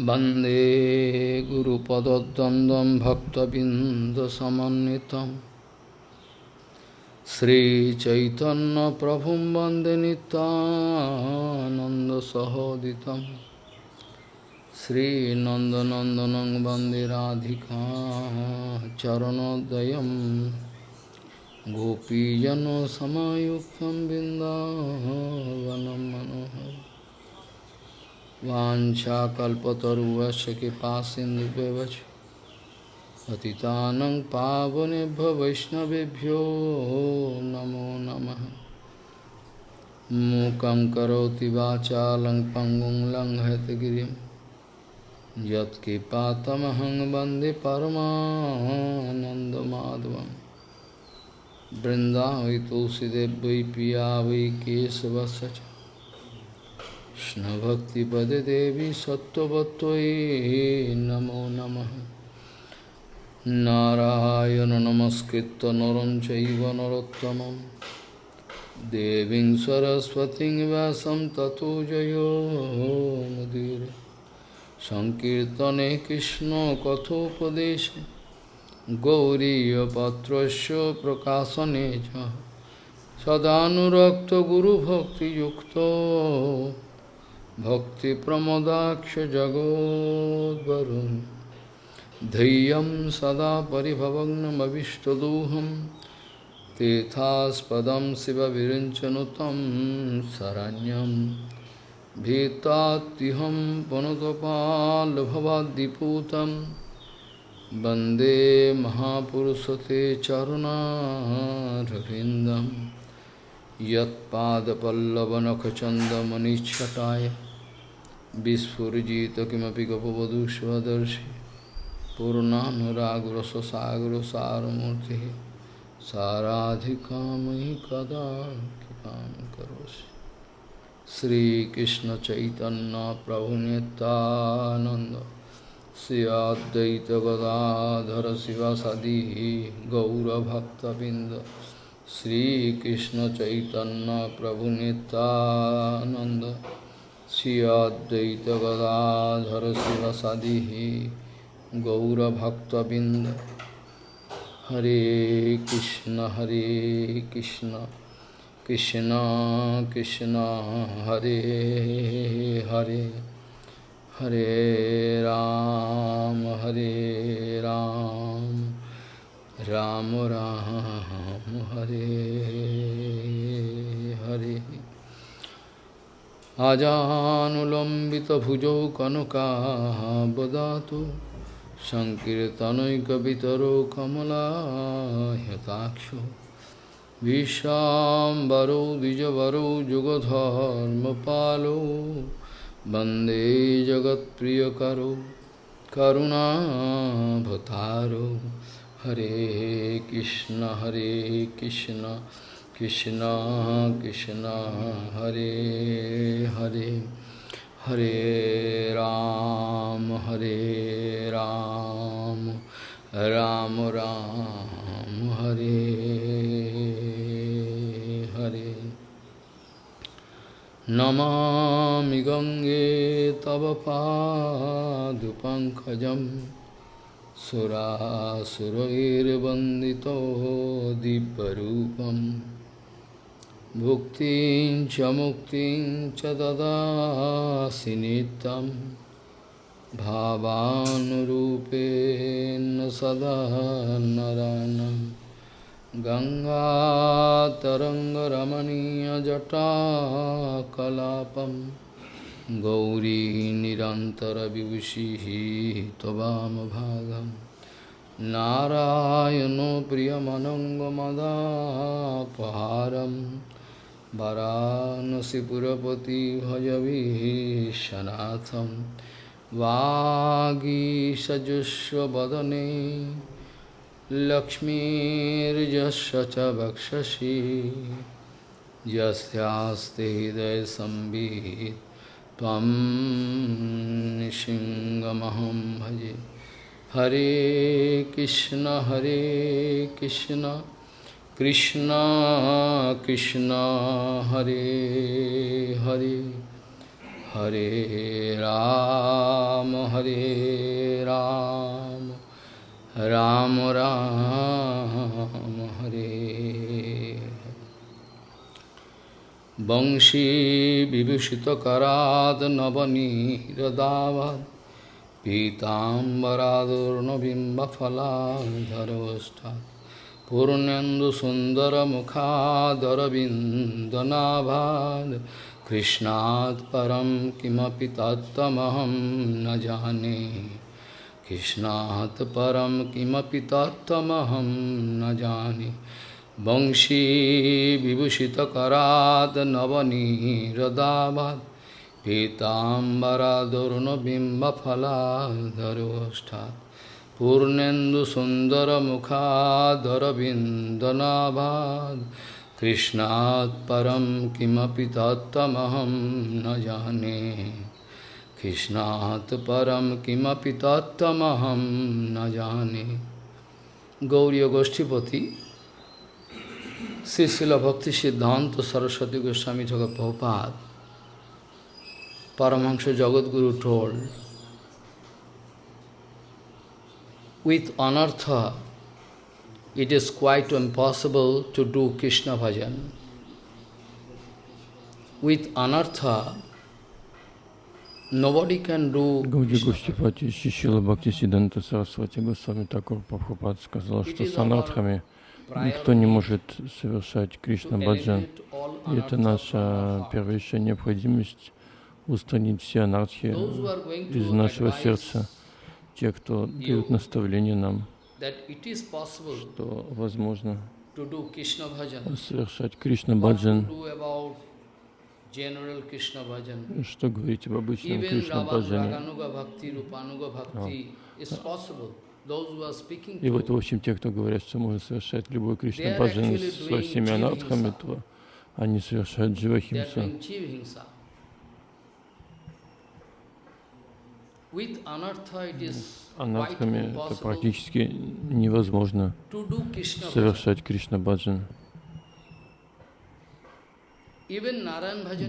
वन्दे गुरुपदद्वन्द्वं भक्तबिन्दसमन्वितं श्रीचैतन्यप्रभुं वन्दे नितानन्दसहोदितं श्रीनन्दनन्दनं वन्दे राधिका चरणोदयं गोपीजनसमायुक्तं बिन्दावनं मनोहरम् वाञ्छाकल्पतरुवस्य कृपासिन्धुव्यवच पतितानं पावनेभ्यो वैष्णवेभ्यो नमो नमः। मूकं करोति वाचालं पङ्गुं लङ्घयतगिरिं यत्कृपातमहं वंदे परमानन्दमाधवं बृन्दावै तुलसीदेव पिया वै केशवस्य কৃষ্ণভক্তিপদে দেবী সত্যবত্যই নমো নম। নারায়ণ নমস্কৃত নরম চৈব নরোত্তম দেবী সরস্বতী ব্যাসম ততো জয়োমুদীর সংকীর্তনে কৃষ্ণ কথোপদেশ গৌরীপাত্র প্রকাশনে সদানুরক্ত গুরুভক্তিযুক্ত भक्तिप्रमदाक्षजगोद्वरुन् धैर्यं सदा परिभवग्नमविष्टदोहं तीर्थास्पदं शिवविरिञ्चनुतं शरण्यं भीतात्युहं पुनतपाल्भवाद्दिपूतं वन्दे महापुरुषते चरुणारविन्दम् यत्पादपल्लवनखचन्दमनिच्छटाय विस्फुजित किमपि गपवधूष्वदर्शी। पूर्णानुराग्रससागर सारमूर्ति साराधिका मयि कदा कृपा श्री कृष्ण चैतन्य प्रभु नितानंद सियादत गदाधर शिव सदी गौरभक्तबिंद श्रीकृष्ण चैतन्य प्रभु नितानंद श्री अद्वैत शिवसदि गौरभक्तबिंद हरे कृष्ण हरे कृष्ण कृष्ण कृष्ण, हरे हरे। हरे राम हरे राम। राम राम, हरे हरे। আজানুলম্বিত ভুজৌ কনকাবদাতু সংকীর্তনৈকবিতরো কমলাহ্যতাক্ষ দ্বিজবর যুগধর্ম যুগধর্মপালৌ বন্দে জগৎপ্রিয়করৌ করুণাভতারৌ হরে কৃষ্ণ হরে Krishna. Krishna Krishna Hare Hare Hare Ram Hare Ram Ram Ram Hare Hare Namami Gange Tava Padupankajam Surasuroir Bandito Dibbarupam Bhuktin cha muktin cha dadasi nitam Bhavanurupen sada Ganga taranga ramaniya jata kalapam Gauri nirantara vibhushi tobam bhagam Narayano priyamanango madapaharam वरानसिपुरपति भजवीशनाथं वागीषजुष्वदने लक्ष्मीर्यस्य च वक्षसि यस्यास्ते हृदयसंवित् त्वं भजे। हरे कृष्ण हरे Krishna. Krishna Krishna Hare Hare Hare Ram Hare Ram Ram Ram Hare Bangshi Vibhushita Karad Navani Radavad Pitambaradur Navimba Phala Dharvastat पूर्णेन्दुसुन्दरमुखादरविन्दनाभाद् कृष्णात् परं किमपि तत्त्वमहं न जाने कृष्णात् परं किमपि तत्त्वमहं न जाने वंशीविभूषितकरात् नवनीरदाभात् पीताम्बरादरुणबिम्बफलाधरोष्ठात् पीताम्बरादुर्नबिम्बफलाधरोष्ठात् पूर्णेन्दुसुन्दरमुखाधरविन्दनाभाद् कृष्णात् परं किमपि तत्त्वमहं न जाने कृष्णात् परं किमपि तत्त्वमहं न जाने गौरी गोष्ठीपति श्री भक्ति सिद्धांत सरस्वती गोस्वामी ठाकुर Prabhupada Paramahansa Jagadguru told, with anartha, it is quite impossible to do Krishna bhajan. With anartha, nobody can do Гауди Гуштипати Шишила Бхакти Сиданта Сарасвати Госвами Такур Прабхупад сказал, что с анархами никто не может совершать Кришна Баджан. И это наша первейшая необходимость устранить все анархи из нашего сердца. Те, кто дают наставление нам, что возможно совершать Кришна Баджан, что говорить об обычном Кришна Баджане. И вот, в общем, те, кто говорят, что можно совершать любой Кришна Баджан со всеми анархами, то они совершают дживахимсу. Анархами это практически невозможно совершать Кришна Баджан.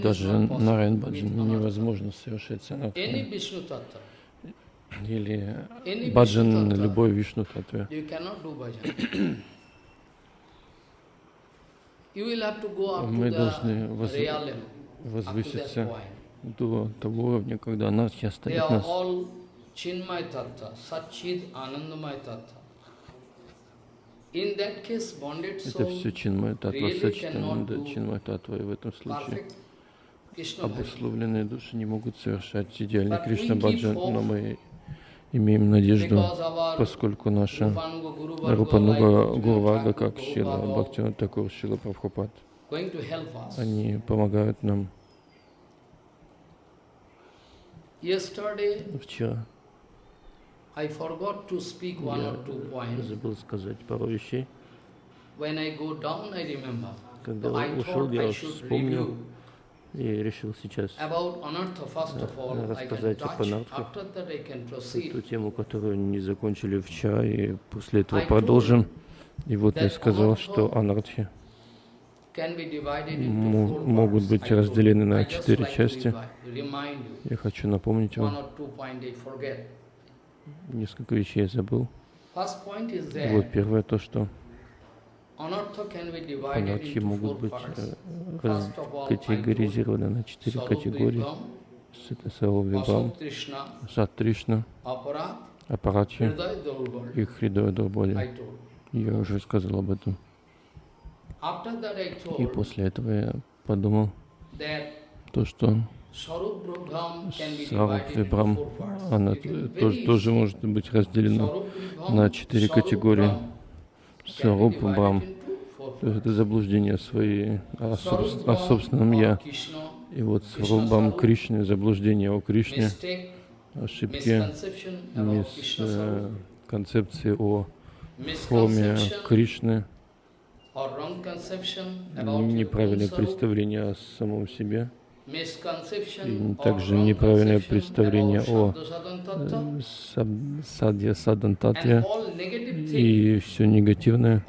Даже Нараян Баджан невозможно совершать с анархами. Или баджан на любой Вишну Татве. Мы должны возвыситься до того уровня, когда анархия оставит нас. Это все чинмай татва, сачитананда чинмай татва, и в этом случае обусловленные души не могут совершать идеальный Кришна Баджан, но мы имеем надежду, поскольку наша Рупануга Гурвага, как Шила Бхактина Такур, Шила Прабхупад, они помогают нам Вчера. Я забыл сказать пару вещей. Когда ушел, я вспомнил и решил сейчас рассказать об анартхах, ту тему, которую не закончили вчера, и после этого продолжим. И вот я сказал, что анартхи могут быть разделены на четыре части. Я хочу напомнить вам, несколько вещей я забыл. Вот первое то, что анархи могут быть э, категоризированы на четыре категории. Это Сарвибам, Сатришна, Апаратхи и Хридоя Дурболи. Я уже сказал об этом. И после этого я подумал, то, что Саруб Вибрам, она тоже, тоже может быть разделена на четыре категории. Саруб Брам, то есть это заблуждение своей о, о собственном Я. И вот Сарубам Кришны, заблуждение о Кришне, ошибки, мисс, э, концепции о форме Кришны, неправильное представление о самом себе, и также неправильное представление о э, садья садантатве и все негативное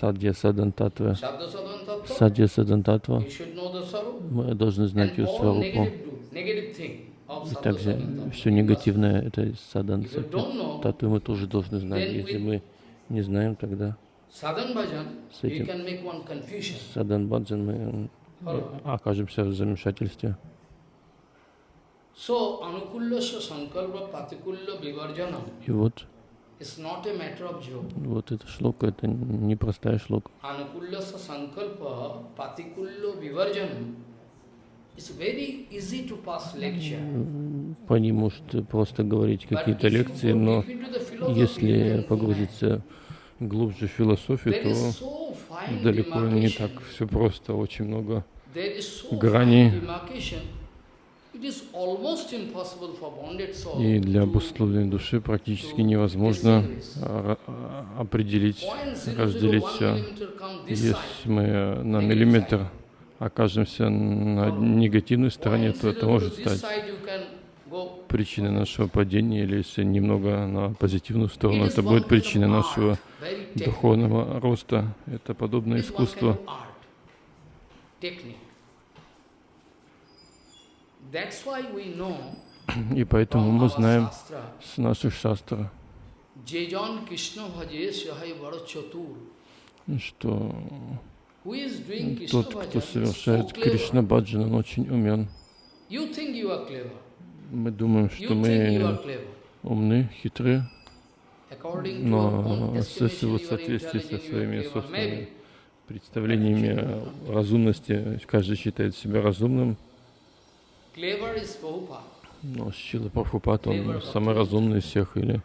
Садья Садан Татва. Sadhu sadhan tattva, Садья Садан Татва. you should know the sarup. Мы должны знать ее сварупу. И также все негативное это Садан know, Татвы мы тоже должны знать. Если мы не знаем, тогда С этим-. Садан Баджан мы окажемся в замешательстве. И вот, вот эта шлока, это непростая шлока is very easy to pass lecture. По ней может просто говорить какие-то лекции, но если погрузиться глубже в философию, то далеко не так все просто, очень много. Soul И для обусловленной души практически невозможно определить, 0.001 разделить все. Если мы на миллиметр окажемся на негативной стороне, то это 0.002 может стать причиной нашего падения, или если немного на позитивную сторону, это будет причиной нашего духовного роста. Это подобное искусство. И поэтому мы знаем с наших шастр, Jejan Krishna bhaje sahai varo chatur. что Krishna тот, кто совершает. Кришна Баджан, он очень умен. Мы думаем, что мы умны, хитры, но с- are соответствии со своими собственными представлениями разумности, каждый считает себя разумным, но Шила Прабхупад, он самый разумный из всех, или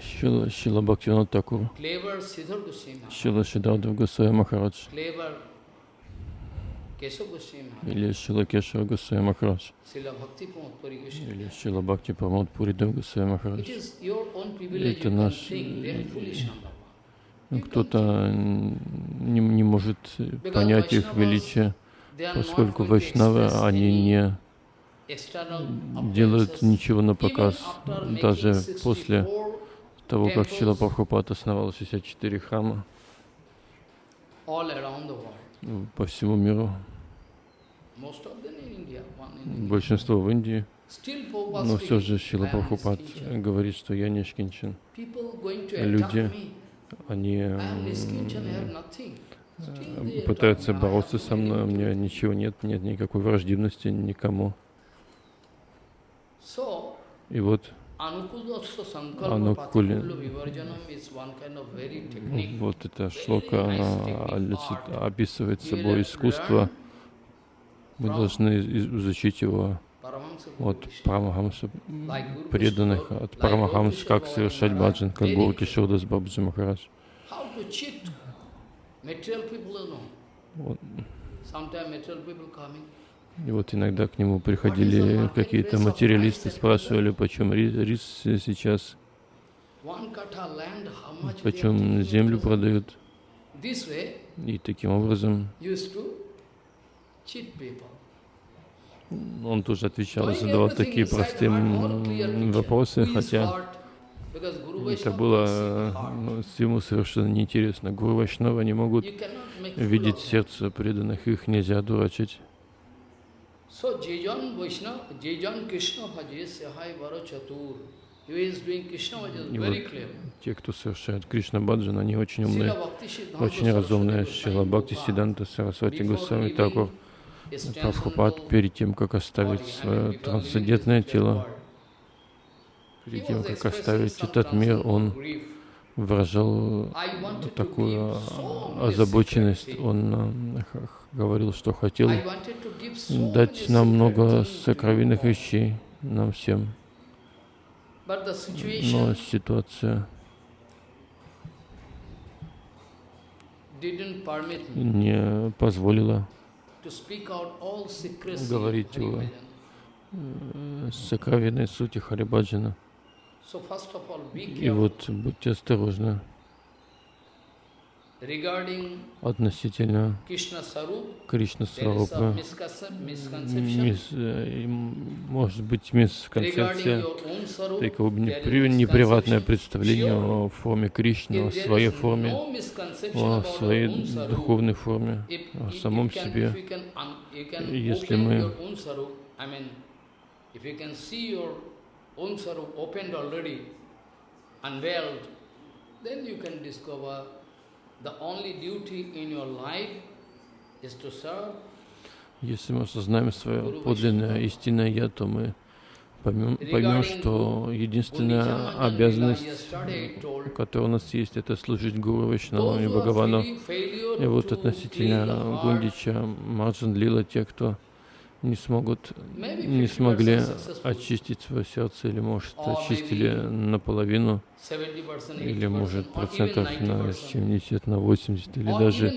Шила, Шила Бхактивинод Такур. Шила Шидардав Госвами Махарадж, или Шила Кешава Госвами Махарадж, или Шила Бхакти Прамод Пуридев Госвами It Махарадж. Это наш, on Ну, Кто-то не, не может понять их величие, поскольку вайшнавы, они не делают ничего на показ. Даже после того, как Шила Прабхупад основал 64 храма. М, по всему миру, большинство в Индии, но все же Шила "I am Прабхупад Nischinchana." говорит, что я не attack Люди. Они э, пытаются бороться со мной, у меня ничего нет, нет никакой враждебности никому. И вот Technique. Вот эта шлока, она описывает собой искусство. Мы должны из- изучить его от. Парамахамса преданных, от like Парамахамс, Guru как совершать баджан, как Гуру Кишодас Бабджи Махарадж. Вот. И вот иногда к нему приходили какие-то материалисты, спрашивали, почем ри- рис сейчас, почем землю продают. И таким образом он тоже отвечал, задавал такие простые вопросы, хотя это было ну, ему совершенно неинтересно. Гуру Вайшнава не могут видеть сердце преданных, их нельзя дурачить. So Jejan Vaishnava, Jejan Krishna Bhaje Sahai Varo Chatur. Who is doing Krishna Bhajan И very clear. те, кто совершает Кришна Баджан, они очень умные, очень разумные. Шила Бхакти Сиданта Сарасвати leaving Такур Прабхупад перед тем, как оставить свое трансцендентное тело, перед he тем, как оставить этот мир, он. Выражал такую озабоченность. Он х- говорил, что хотел дать нам много сокровенных вещей, нам всем. Но ситуация не позволила Говорить. Bhajan. э, сокровенной сути Харибаджана. И вот будьте осторожны. относительно Кришна Сварупы. Может быть, мисконцепция, такое неприватное представление о форме Кришны, о своей форме, о своей духовной форме, о самом себе. Если мы unveiled, then you can discover если мы осознаем свое подлинное истинное Я, то мы поймем, поймем, что единственная обязанность, которая у нас есть, это служить Гуру Вайшнавам и Бхагавану. И вот относительно Гундича, Марджан Лила, те, кто не смогут, не смогли очистить свое сердце, или, может, очистили наполовину, или, может, процентов на 70, на 80, или даже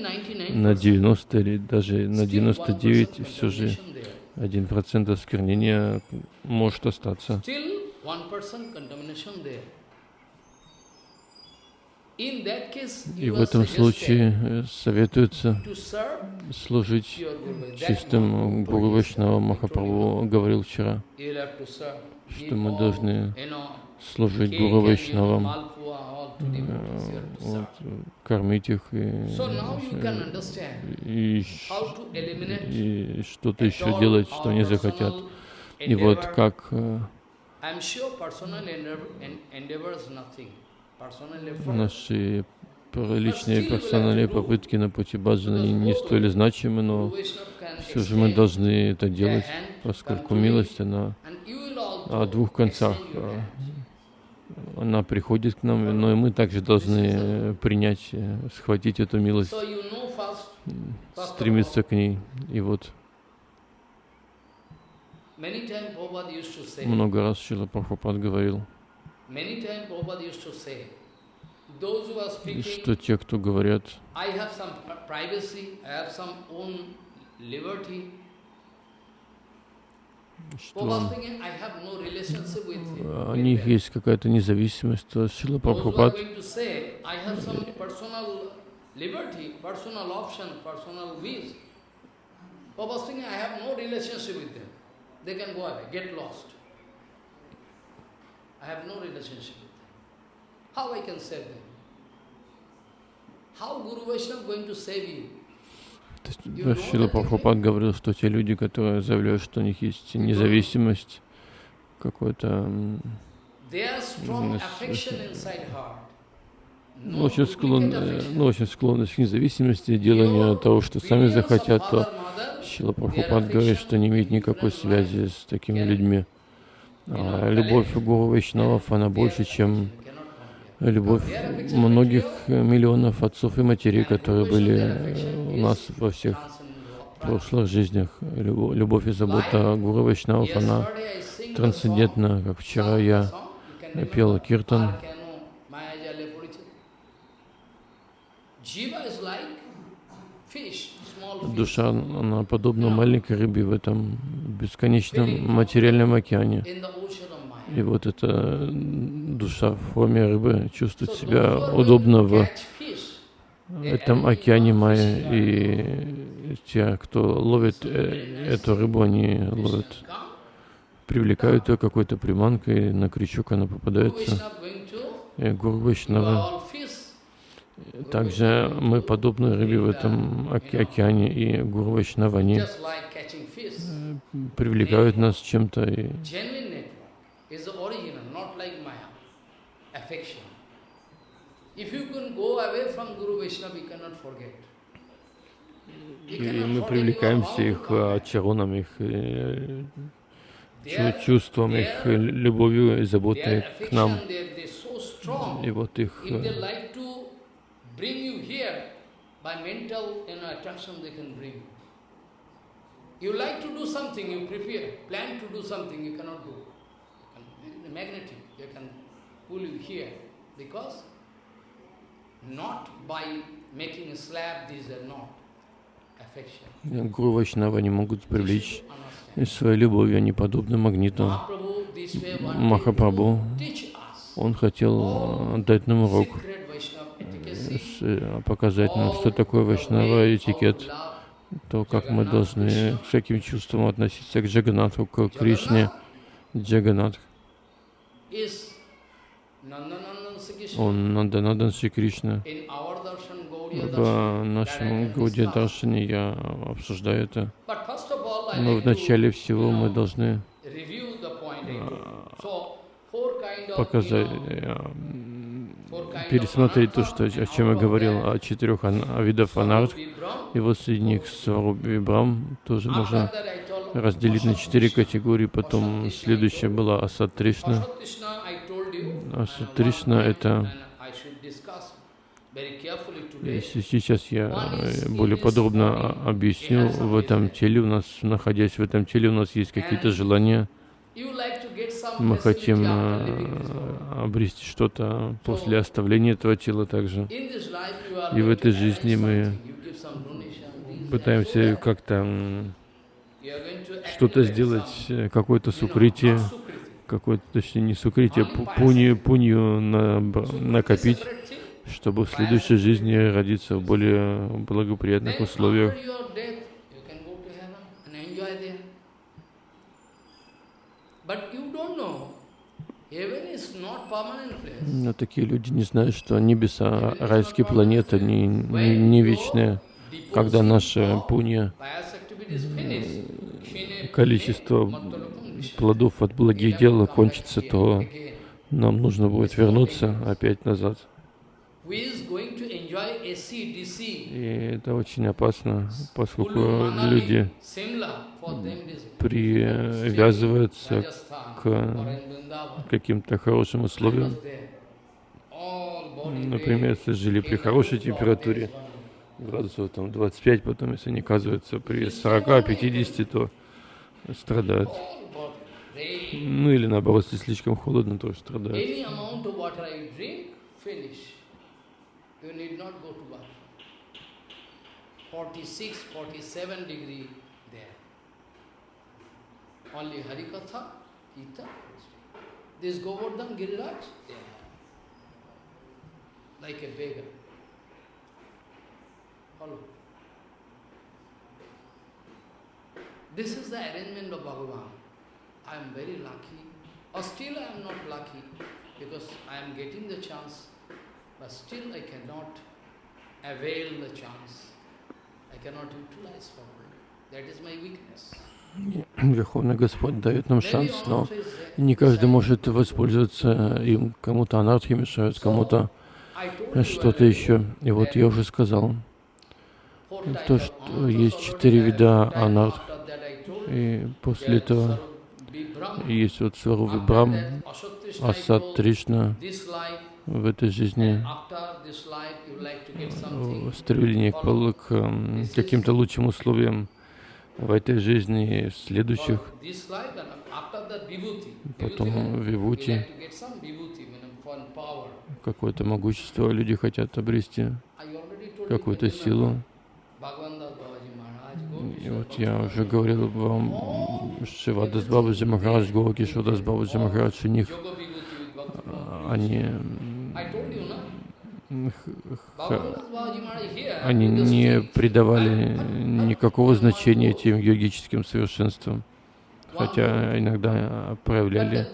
на 90, или даже на 99, все же один процент осквернения может остаться. И в этом случае э, советуется служить чистым Гуру Вайшнава. Махапрабху говорил вчера, что мы должны служить Гуру Вайшнавам, э, вот, кормить их и, и, и что-то еще делать, что они захотят. И вот как э, Наши личные персональные попытки на пути баджана не столь значимы, но все же мы должны это делать, поскольку милость, она о двух концах. Она приходит к нам, но и мы также должны принять, схватить эту милость, стремиться к ней. И вот. Много раз Шила Прабхупад говорил, что те, кто говорят, что у них есть какая-то независимость, то Шила Прабхупад Papa's thinking, I have no relationship with them. They can go away, get lost. I have no relationship with them. How I can save them? How Guru Vaishnava going to save you? Шила Прабхупад говорил, что те люди, которые заявляют, что у них есть независимость, какой-то ну, очень, склонны, ну, очень склонность к независимости, деланию того, что сами захотят, то Шила Прабхупад говорит, что не имеет никакой связи с такими людьми. А любовь Гуру Вайшнавов, она больше, чем любовь многих миллионов отцов и матерей, которые были у нас во всех прошлых жизнях. Любовь и забота Гуру Вайшнавов, она трансцендентна. Как вчера я пел киртан. Душа, она подобна маленькой рыбе в этом бесконечном материальном океане. И вот эта душа в форме рыбы чувствует себя удобно в этом океане Майя. И те, кто ловит э, эту рыбу, они ловят, привлекают ее какой-то приманкой, на крючок она попадается. И Гуру Вайшнава также мы подобны рыбе в этом океане, и Гуру Вайшнава, они привлекают нас чем-то. И... И мы привлекаемся их чароном, их э, чувством, их любовью и заботой к нам. И вот их bring you here, by mental you know, attraction they can bring. You like to do something, you prepare, plan to do something, you cannot do. The magnetic, they can pull you here, because not by making a slab, these are not affection. Гуру Вайшнава не могут привлечь своей любовью, они подобны магниту. Махапрабху, он хотел дать нам урок э, показать нам, что такое вайшнава этикет, то, как мы должны с каким чувством относиться к Джаганатху, к Кришне. Джаганатх. Он Нанданандан Шри Кришна. В нашем Гауди Даршане я обсуждаю это. Но в начале всего мы должны показать, э, пересмотреть то, что, о чем я говорил, о четырех о видах анарх, и вот среди них Сваруб Вибрам тоже можно разделить на четыре категории. Потом следующая была Асад Тришна. Асад Тришна — это если сейчас я э, более подробно объясню, в этом теле у нас, находясь в этом теле, у нас есть какие-то желания, мы хотим э, обрести что-то после оставления этого тела также. И в этой жизни мы пытаемся как-то что-то сделать, э, какое-то сукрытие, какое-то, точнее, не сукрытие, пунью, пунью на, накопить, чтобы в следующей жизни родиться в более благоприятных условиях. Но такие люди не знают, что небеса, райские планеты не, не, не вечные. Когда наша пунья, количество плодов от благих дел кончится, то нам нужно будет вернуться опять назад. И это очень опасно, поскольку люди привязываются к каким-то хорошим условиям. Например, если жили при хорошей температуре, градусов там 25, потом если они оказываются при 40-50, то страдают. Ну или наоборот, если слишком холодно, тоже страдают. you need not go to bathroom. 46, 47 degree. Only Harikatha, Gita, this Govardhan Giriraj, there. Like a beggar. Follow. This is the arrangement of Bhagavan. I am very lucky, or still I am not lucky, because I am getting the chance but still I cannot avail the chance. I cannot utilize properly. That is my weakness. Верховный Господь дает нам шанс, но не каждый может воспользоваться им. Кому-то анархи мешают, кому-то что-то еще. И вот я уже сказал, то, что есть четыре вида анарх. И после этого есть вот Сварубы Брам, Асад Тришна, в этой жизни стремление к, к каким-то лучшим условиям в этой жизни и в следующих. Потом вивути, какое-то могущество люди хотят обрести, какую-то силу. И вот я уже говорил вам, Шивадас Бабаджи Махарадж, Гоки Шивадас Бабаджи Махарадж, у них они они не придавали никакого значения этим йогическим совершенствам, хотя иногда проявляли,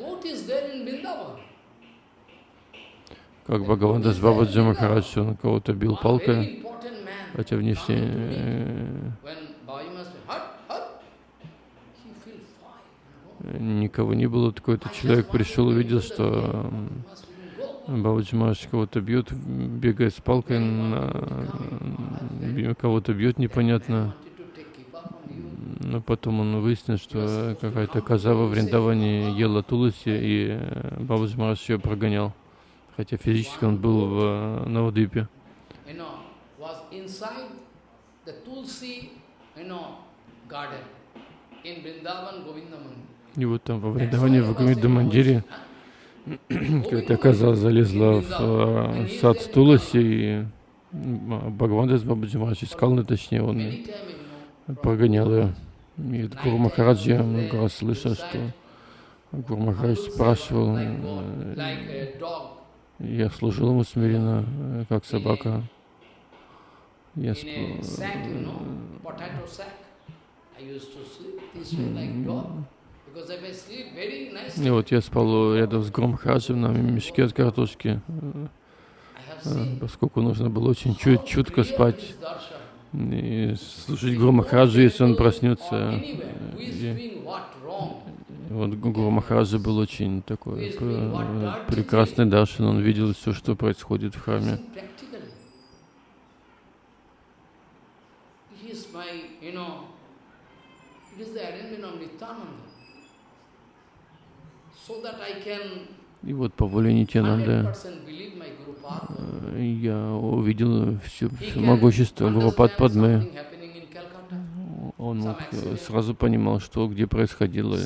как Бхагавандас Бабаджи Махарадж, он кого-то бил палкой, хотя внешне э, никого не было, такой-то человек пришел, увидел, что Бабаджи кого-то бьет, бегает с палкой, на... кого-то бьет непонятно. Но потом он выяснил, что какая-то коза во Вриндаване ела Туласи, и Бабаджи Махарадж ее прогонял. Хотя физически он был в Навадвипе. И вот там во Вриндаване, в Гавинда Мандире, какая-то коза залезла в э, сад Туласи, и Бхагавандас Бабаджи Махарадж искал, ну, точнее, он прогонял ее. И Гуру Махарадж, я много раз слышал, что Гуру Махарадж спрашивал, э, Я служил ему смиренно, э, как собака. Я сп... И вот я спал рядом с Громхаджем на мешке от картошки, э, поскольку нужно было очень чуть чутко спать. И слушать Гуру Махараджа, если он проснется. И, вот Гуру Махараджа был очень такой прекрасный даршин, он видел все, что происходит в храме. И вот по воле Нитянанды э, я увидел все, все могущество Гурупад Падмы. Он мог, э, сразу понимал, что где происходило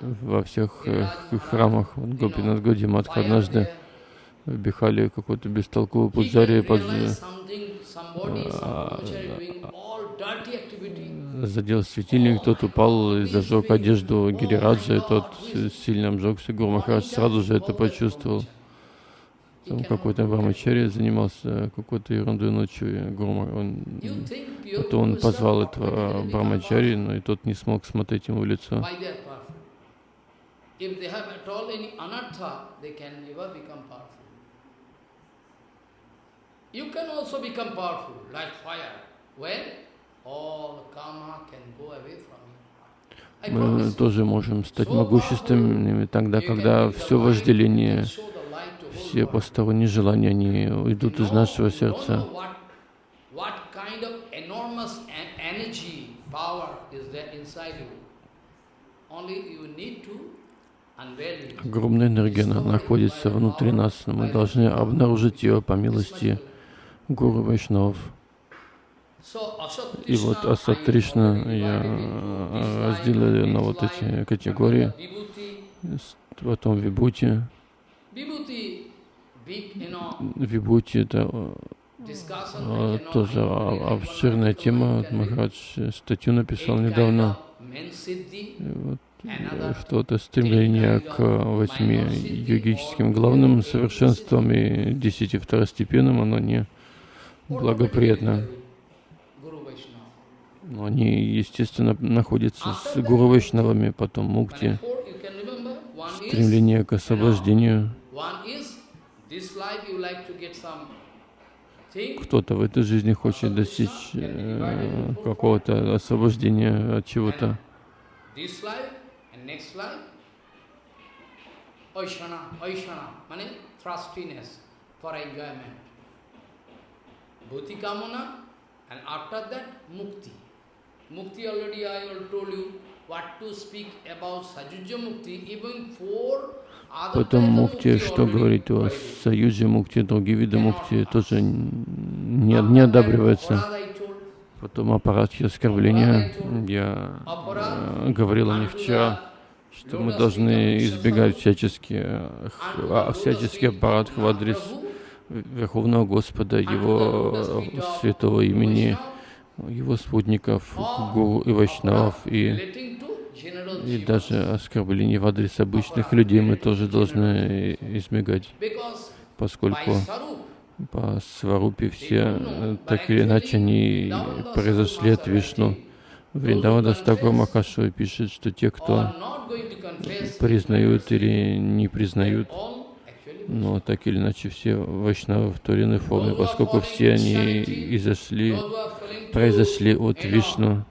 во всех э, храмах. Вот Гопинат Годиматха однажды в Бихале какой-то бестолковый пуджари под, задел светильник, тот упал и зажег одежду Гирираджа, и тот сильно обжегся. Гуру сразу же это почувствовал. Там какой-то Брамачари занимался какой-то ерундой ночью. Гуру, он, это он позвал этого Брамачари, но и тот не смог смотреть ему в лицо. You can also become powerful, like fire. When мы тоже можем стать могущественными тогда, когда все вожделение, все посторонние желания, они уйдут из нашего сердца. Огромная энергия находится внутри нас, но мы должны обнаружить ее по милости Гуру Вайшнавов. И вот Асат Тришна я разделил на вот эти категории. Потом Вибути. Вибути это а, тоже обширная тема. Махарадж статью написал недавно. Вот, что-то стремление к восьми йогическим главным совершенствам и десяти второстепенным, оно не благоприятно. Но они, естественно, находятся с Гуру Вайшнавами, потом мукти, стремление к освобождению. Кто-то в этой жизни хочет достичь э, какого-то освобождения от чего-то. Bhuti Kamana, and after that, Mukti. Mukti already I told you what to speak about Sajujya Mukti, even four Потом мукти, что говорить о союзе мукти, другие виды мукти тоже не, не одабриваются. Потом аппаратхи оскорбления. Я э, говорил о них вчера, что мы должны избегать всячески, э, всячески аппарат в адрес Верховного Господа, Его святого имени, его спутников, гуру и вайшнавов, и, и даже оскорбление в адрес обычных людей мы тоже должны избегать, поскольку по сварупе все, так или иначе, они произошли от Вишну. Вриндавада Стакур Махашева пишет, что те, кто признают или не признают но так или иначе все вайшнавы в той или иной форме, поскольку все они изошли, произошли от Вишну.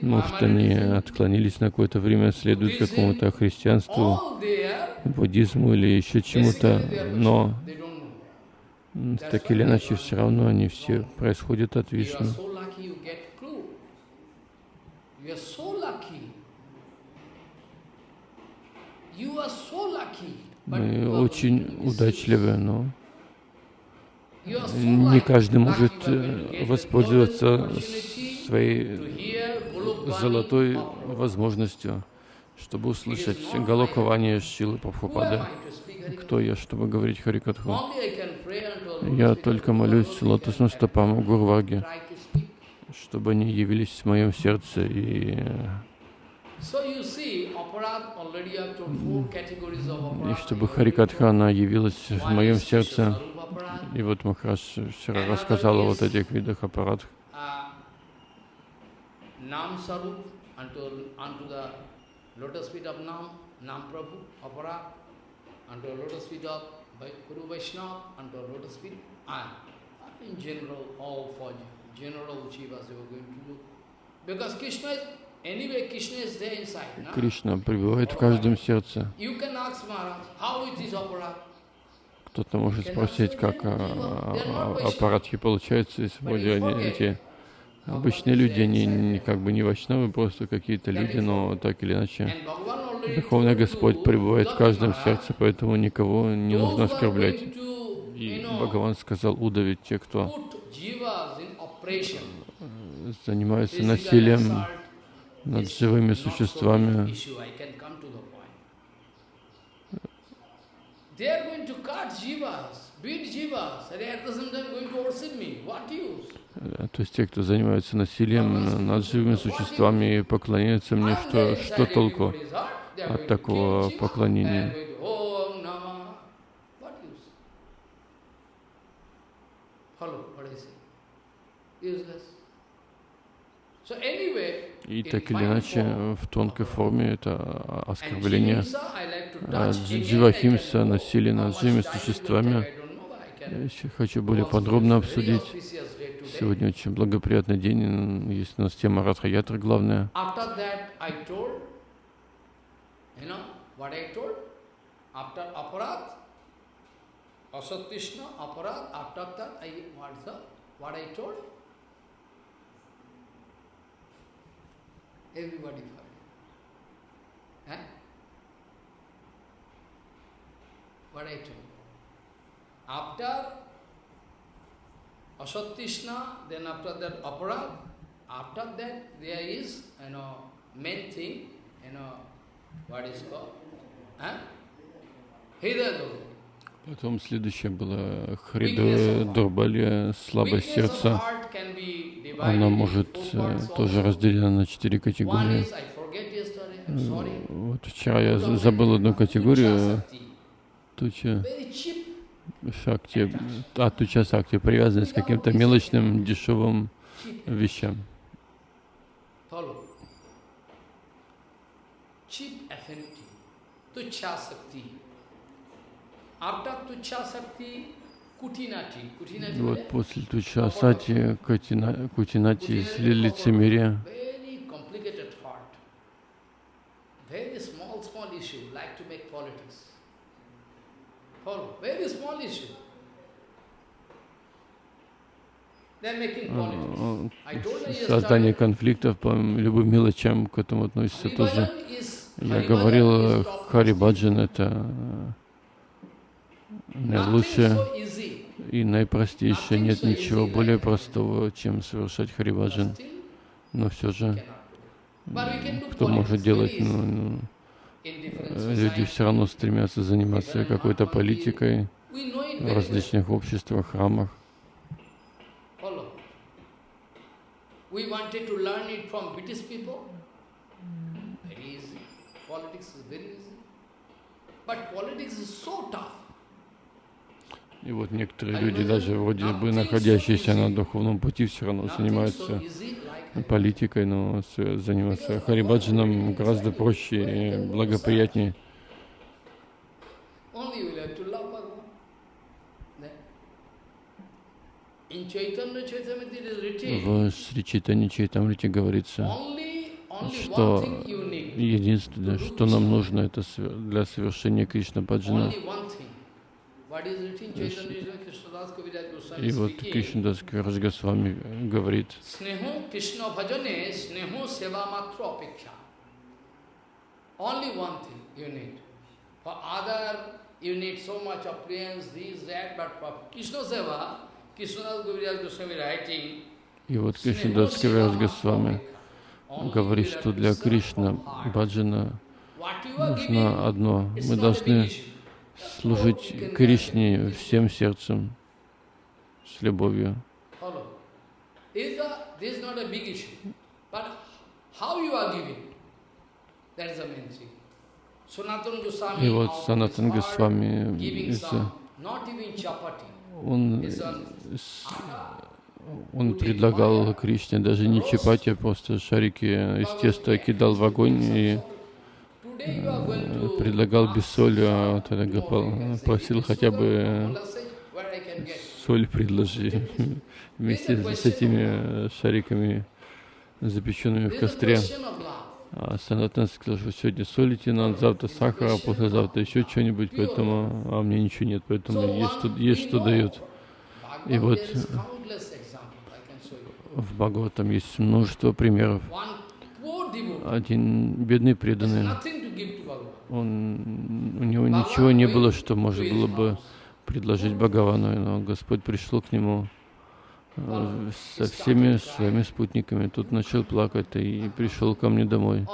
Может, они отклонились на какое-то время, следуют какому-то христианству, буддизму или еще чему-то, но так или иначе все равно они все происходят от Вишну. You are so lucky. Мы очень удачливы, но не каждый может э, воспользоваться своей золотой возможностью, чтобы услышать голосование Шилы Прабхупады. Кто я, чтобы говорить Харикатху? Я только молюсь лотосным стопам Гурваги, чтобы они явились в моем сердце и И чтобы Харикатхана явилась в моем сердце, и вот Махараш вчера рассказал о вот этих видах аппаратов. Nam Sarup unto, unto the lotus feet of Nam, Nam Prabhu, Aparat, unto the lotus feet of Guru Vaishnava, unto the lotus feet, and in general, all for general Jivas they were going to do. Because Krishna is, Кришна пребывает в каждом сердце. Кто-то может спросить, как аппаратки получаются, если вроде они эти Обычные люди, они не, как бы не вайшнавы, просто какие-то люди, но так или иначе Верховный Господь пребывает в каждом сердце, поэтому никого не нужно оскорблять. И Бхагаван сказал удавить те, кто занимается насилием над живыми существами. То есть те, кто занимаются насилием над живыми существами и поклоняются мне, что, что толку от такого поклонения? И так или иначе, в тонкой форме это оскорбление дживахимса, насилие над живыми существами. Я еще хочу более подробно обсудить. Сегодня очень благоприятный день, есть у нас тема Радхаятра главная. What I told? Everybody heard. Eh? What I told. After Asatishna, then after that aparad, after that there is, you know, main thing, you know, what is called, huh? Hidadu. Потом следующее было Хрида Дурбали, слабость сердца. Она может э, тоже разделена на четыре категории. Вот вчера я забыл одну категорию. Туча шакти, атуча сакти, привязанность к каким-то мелочным, дешевым вещам. Вот после туча сати, кутинати, make politics. Follow. Very small issue. Создание конфликтов по любым мелочам к этому относится тоже. Я говорил, Харибаджан это наилучшее и наипростейшее. Нет ничего более простого, чем совершать Харибаджан. Но все же, кто может делать ну, ну, люди все равно стремятся заниматься какой-то политикой в различных обществах, храмах. И вот некоторые люди, даже вроде бы находящиеся на духовном пути, все равно занимаются политикой, но заниматься Харибаджаном гораздо проще и благоприятнее. В Шри Чайтане Чайтамрите говорится, что единственное, что нам нужно это для совершения Кришна Баджана, и вот Кришнадас Кавираж Госвами говорит, и вот Кришнадас Кавираж Госвами говорит, что для Кришна Баджана нужно одно. Мы должны служить Кришне всем сердцем, с любовью. И вот Санатан Госвами, chapati, он, он предлагал Кришне даже не чапати, а просто шарики из теста кидал в огонь и предлагал без соли, а тогда "Oh, Гопал you can say, просил "Give me хотя бы Gopal says, where I can get?" соль предложи вместе с этими шариками, запеченными в костре. А Санатан сказал, что сегодня солите надо, завтра сахар, а послезавтра еще что-нибудь, поэтому, а мне ничего нет, поэтому есть, что, есть что дают. И вот, э. В Бхагаватам есть множество примеров. Один бедный преданный, nothing to give to Bhagavan. Он, у него ничего не было, что можно было бы предложить Бхагавану, но Господь пришел к нему э, со всеми своими спутниками. Тут начал плакать и пришел ко мне домой.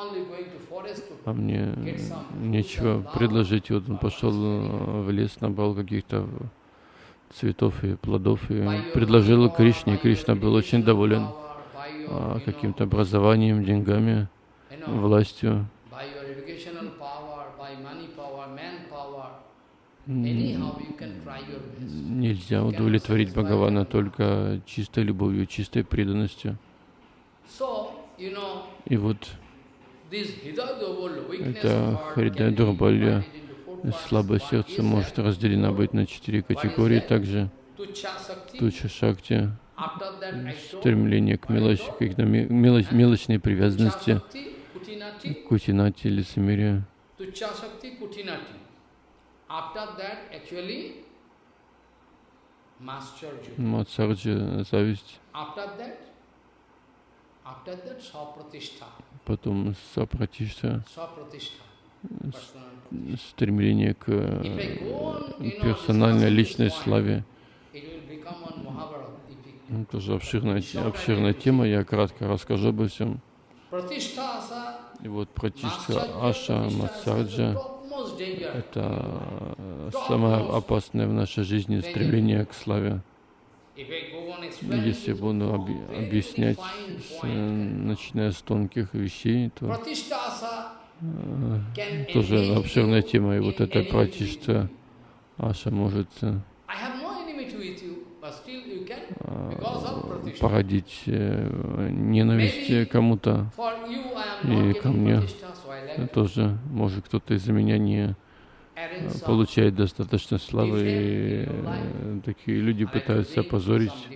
А мне нечего предложить. И вот он пошел э, в лес, набрал каких-то цветов и плодов и предложил Кришне. И Кришна был очень доволен а, каким-то образованием, деньгами, властью. by your educational power, by money power, man power, М, anyhow you can try your best. Нельзя удовлетворить Бхагавана только чистой любовью, чистой преданностью. И вот Это be Дурбалья, слабое сердце может that разделена быть на четыре категории. Также. Туча Шакти, стремление к мелочи, к мелоч- мелочной привязанности, кутинати, лицемерию. Мацарджи, зависть, потом сапратишта, стремление к персональной личной славе. Ну, Тоже обширная, обширная тема, я кратко расскажу обо всем. И вот Пратишта Mascharya, Аша, Мацарджа. Это э, самое опасное в нашей жизни стремление к славе. Если буду very объяснять, с, э, начиная с тонких вещей, то э, тоже обширная тема. И вот эта with Пратишта. Аша может э, I have no enmity with you, but still you can, э, because of Pratishtha. Породить э, ненависть э, кому-то. И ко мне Тоже, может, кто-то из-за меня не э, получает достаточно славы, и э, такие люди пытаются опозорить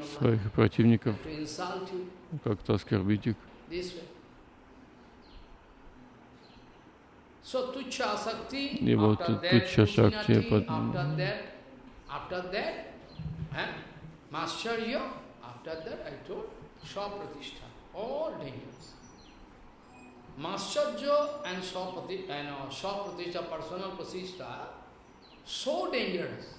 своих противников, как-то оскорбить их. И вот after that, Пот- after that, eh, I told Swapratishtha, all dangerous. Mascharya and uh, Swapratishtha, personal Pratishtha, so dangerous.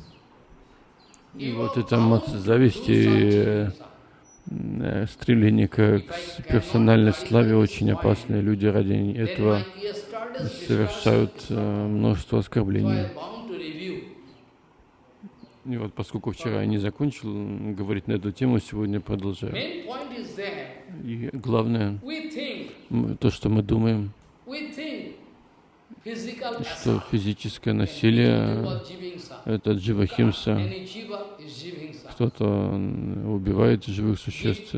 И вот это bound мац- to зависть do и something. э, стремление к, персональной славе очень опасны. Люди ради этого совершают э, множество оскорблений. И вот поскольку вчера я не закончил говорить на эту тему, сегодня продолжаю. И главное, то, что мы думаем, что физическое насилие это дживахимса. Кто-то убивает живых существ,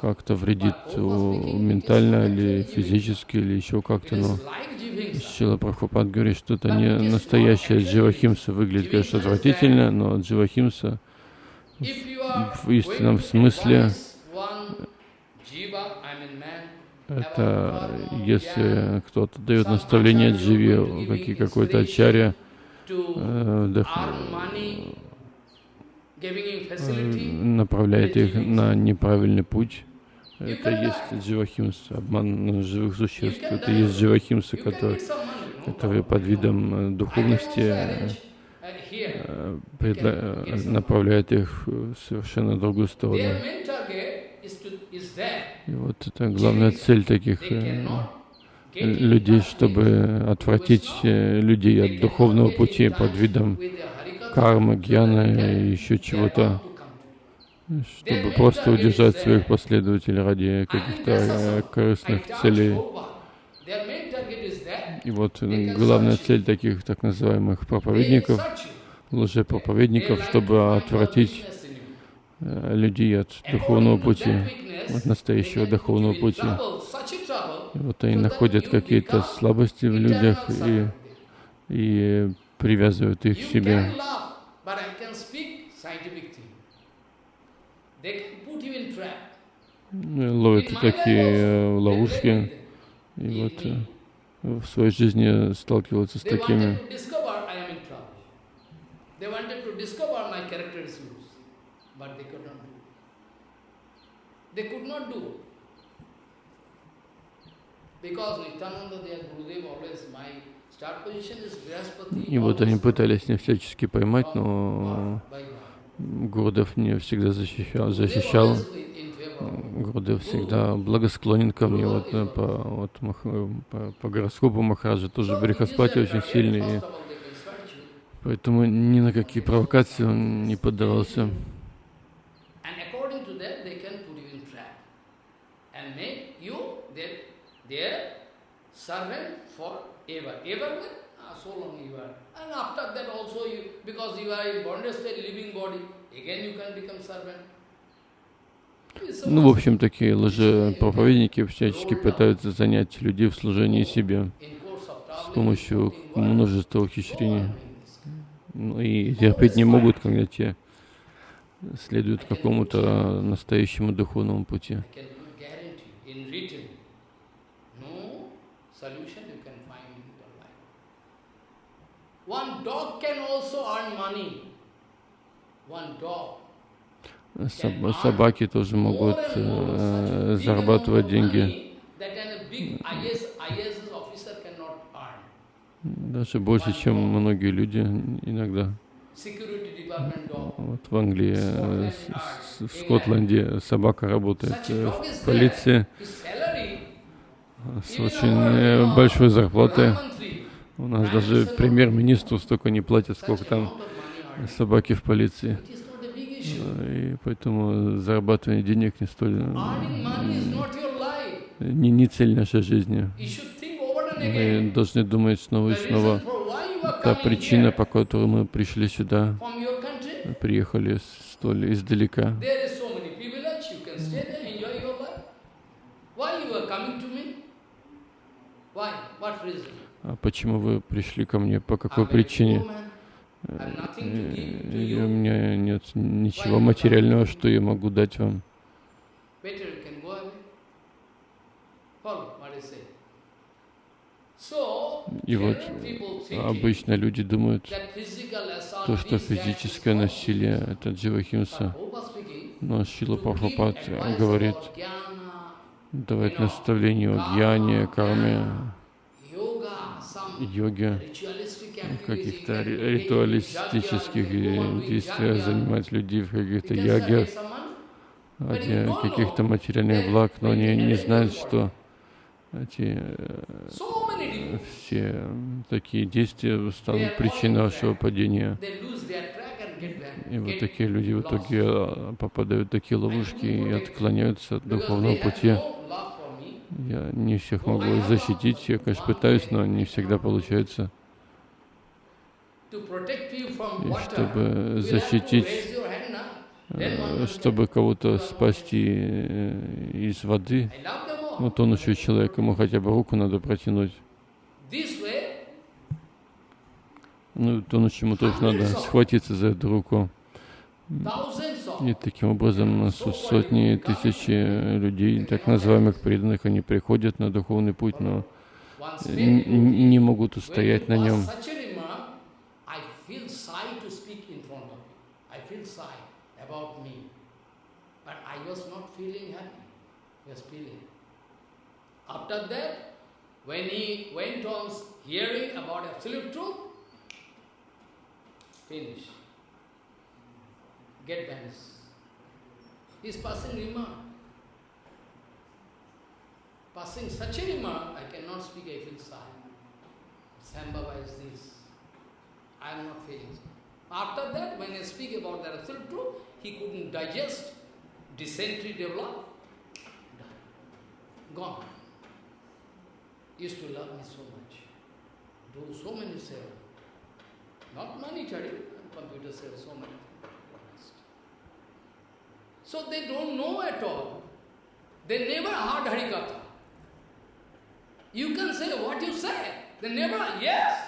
как-то вредит ментально или физически, или еще как-то, но. Шила Прабхупад говорит, что это не настоящая дживахимса. Выглядит, конечно, отвратительно, но дживахимса в истинном смысле это если кто-то дает наставление дживе, какие- какой-то ачарья, э, э, facility, направляет их на неправильный путь. Это есть дживахимса, обман живых существ. Это есть money. No который под видом э, духовности uh, направляет их в совершенно другую сторону. И вот это главная цель таких людей, чтобы отвратить э, людей от духовного пути под видом кармы, гьяна и еще чего-то. чтобы просто удержать своих последователей ради каких-то э, корыстных целей. И вот э, главная цель таких так называемых проповедников, лжепроповедников, чтобы отвратить людей от духовного пути, от настоящего духовного пути. И вот они находят какие-то слабости в людях и, и привязывают их к себе. Ну, ловят такие э, ловушки. И вот э, в своей жизни сталкиваются с такими. И вот они пытались не всячески поймать, но Гурдев не всегда защищал, защищал. Гурдев всегда благосклонен ко мне. Вот, э, по, вот, по, по гороскопу Махараджа тоже Брихаспати очень сильный. И поэтому ни на какие провокации он не поддавался. So long you are. And after that also you, because you are in bondage state, living body, again you can become servant. Ну, в общем, такие лжепроповедники всячески пытаются занять людей в служении себе с помощью множества ухищрений. Ну, и терпеть не могут, когда те следуют какому-то настоящему духовному пути. Собаки тоже могут э, зарабатывать деньги. Даже больше, чем многие люди иногда. Вот в Англии, э, в Скотланде собака работает э, в полиции с очень э, большой зарплатой. У нас даже премьер-министру столько не платят, сколько там собаки в полиции. И поэтому зарабатывание денег не столь... Не, не цель нашей жизни. Мы должны думать снова и снова. Та причина, по которой мы пришли сюда, приехали столь издалека. А почему вы пришли ко мне? По какой причине? И у меня нет ничего материального, что я могу дать вам. И вот обычно люди думают, то, что физическое насилие — это дживахимса. Но Шила Прабхупад говорит, давать наставление о гьяне, карме, йоге, каких-то ритуалистических действиях, занимать людей в каких-то ягах, ради каких-то материальных благ, но они не знают, что эти э, все такие действия станут причиной нашего падения. И вот такие люди в итоге э, попадают в такие ловушки и отклоняются от духовного пути. Я не всех могу защитить, я, конечно, пытаюсь, но не всегда получается. И чтобы защитить, э, чтобы кого-то спасти э, из воды, ну, тонущего человека, ему хотя бы руку надо протянуть. Ну, тонущему тоже надо схватиться за эту руку. И таким образом сотни тысячи людей, так называемых преданных, они приходят на духовный путь, но не могут устоять на нем. After. Get vanished. He is passing remark. Passing such a remark, I cannot speak, I feel sad. Sam is this. I am not feeling. After that, when I speak about the absolute truth, he couldn't digest dysentery developed, gone. Used to love me so much, do so many seva. Not monetary, computer seva, so many. So they don't know at all. They never heard Harikatha. You can say what you say. They never, yes.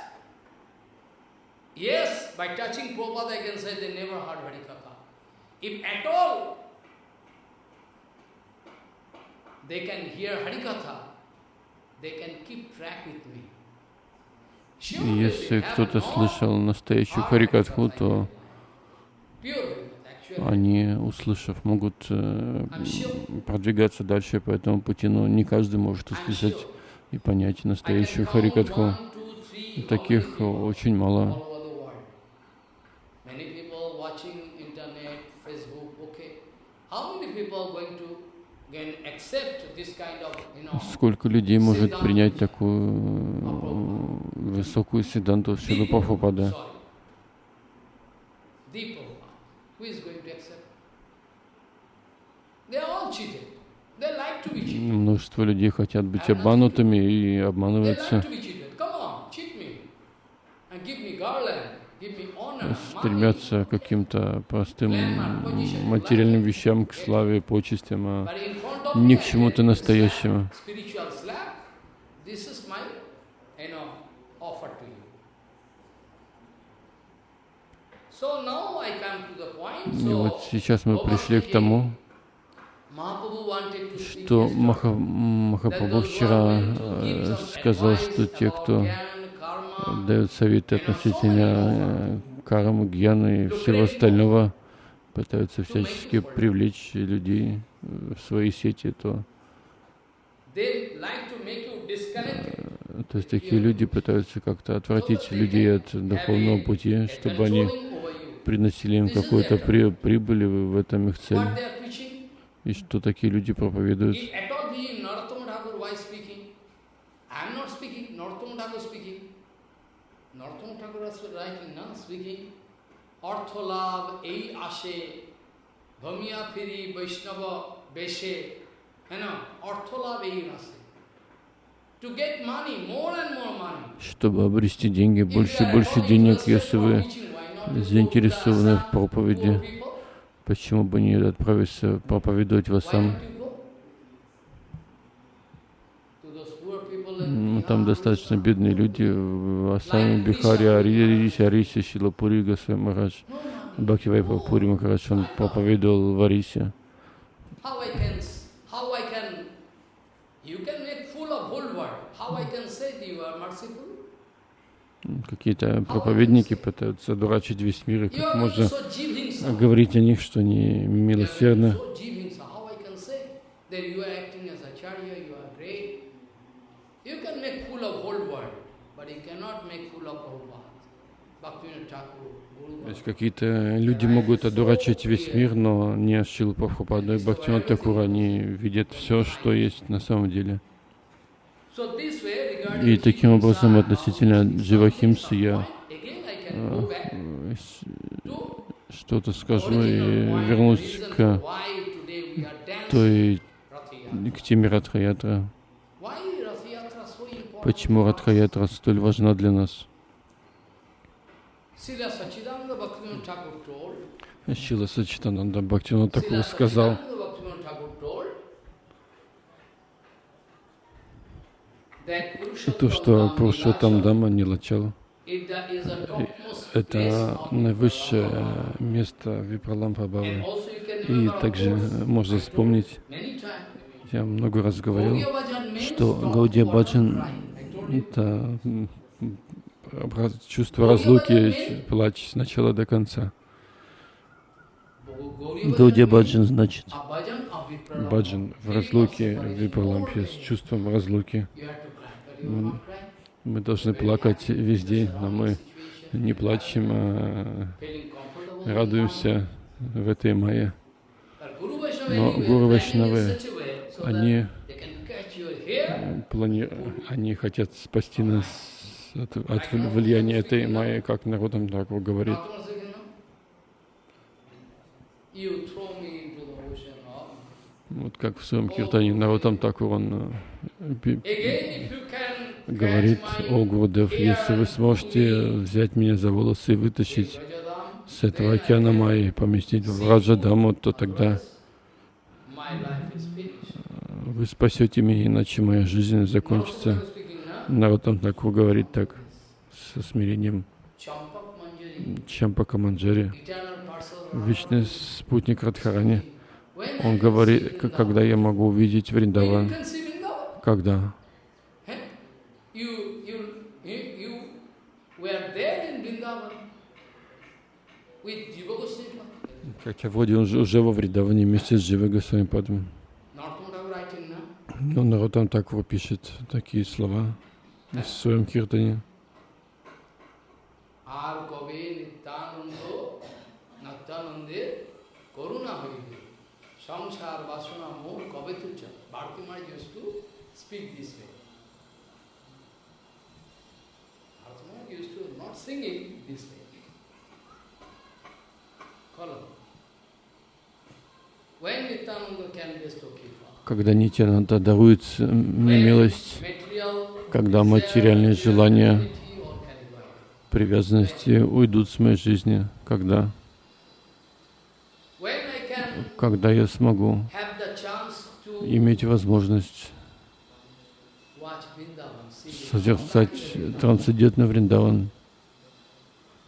Yes, by touching Prabhupada I can say they never heard Harikatha. If at all they can hear Harikatha, they can keep track with me. И если кто-то слышал настоящую Харикатху, то они, услышав, могут э, продвигаться дальше по этому пути, но не каждый может услышать и понять настоящую Харикатху. Таких очень мало. Сколько людей может принять такую высокую седанту Шилу Прабхупады? Множество людей хотят быть обманутыми и обманываются. Стремятся к каким-то простым материальным вещам, к славе, почестям, а не к чему-то настоящему. И вот сейчас мы пришли к тому, что Маха, Махапрабху вчера э, сказал, что те, кто дают советы относительно э, кармы, гьяны и всего остального, пытаются всячески привлечь людей в свои сети, то э, то есть такие люди пытаются как-то отвратить людей от духовного пути, чтобы они приносили им какую-то при, прибыль, в этом их цель. И что такие люди проповедуют? অর্থলাভ এই আসে ভমিয়া ফিরি বৈষ্ণব বেশে হ্যাঁ না অর্থলাভ এই আসে Чтобы обрести деньги, больше и больше денег, если вы заинтересованы в проповеди, Почему бы не отправиться проповедовать в Ассам? Ну, там достаточно бедные люди в Ассаме, Бихаре, Арисе, Арисе, Шилапури, Гасвай Марадж, Бхактивай Папури Махарадж, он проповедовал в Арисе. Какие-то проповедники пытаются дурачить весь мир, и как можно говорить о них, что они милосердны. То есть какие-то люди могут одурачить весь мир, но не Шилу Прабхупаду и Бхактивинат Такура, они видят все, что есть на самом деле. И таким образом относительно Дживахимсы я э, что-то скажу и вернусь к той, к теме Радхаятра. Почему Радхаятра столь важна для нас? Шила Сачитананда Бхактивина такого сказал, то, что Пурушотам Дама не лачал, это наивысшее место Випралампа Бабы. И также можно вспомнить, я много раз говорил, что Гаудия Баджан — это чувство разлуки, плач с начала до конца. Гаудия Баджан значит Баджан в разлуке, Випралампе, с чувством разлуки. Мы должны плакать везде, но мы не плачем, а радуемся в этой мае. Но Гуру Вайшнавы, они, плани... они хотят спасти нас от, от влияния этой майи, как народом так говорит. Вот как в своем киртане Наротам Такур он говорит, о Гурдев, если вы сможете взять меня за волосы и вытащить с этого океана Майи и поместить в Раджадаму, то тогда вы спасете меня, иначе моя жизнь закончится. Наротам Такур говорит так, со смирением. Чампака Манджари, вечный спутник Радхарани, он говорит, когда я могу увидеть Вриндаван, когда как я вроде уже во Вриндаване вместе с Джива Госвами Падом. Но народ там так его пишет, такие слова в своем киртане. Samsar vasana moh kave tucha. Bharti Maharaj когда Нитянанда дарует мне милость, когда материальные желания, привязанности уйдут с моей жизни, когда, когда я смогу иметь возможность созерцать трансцендентный Вриндаван,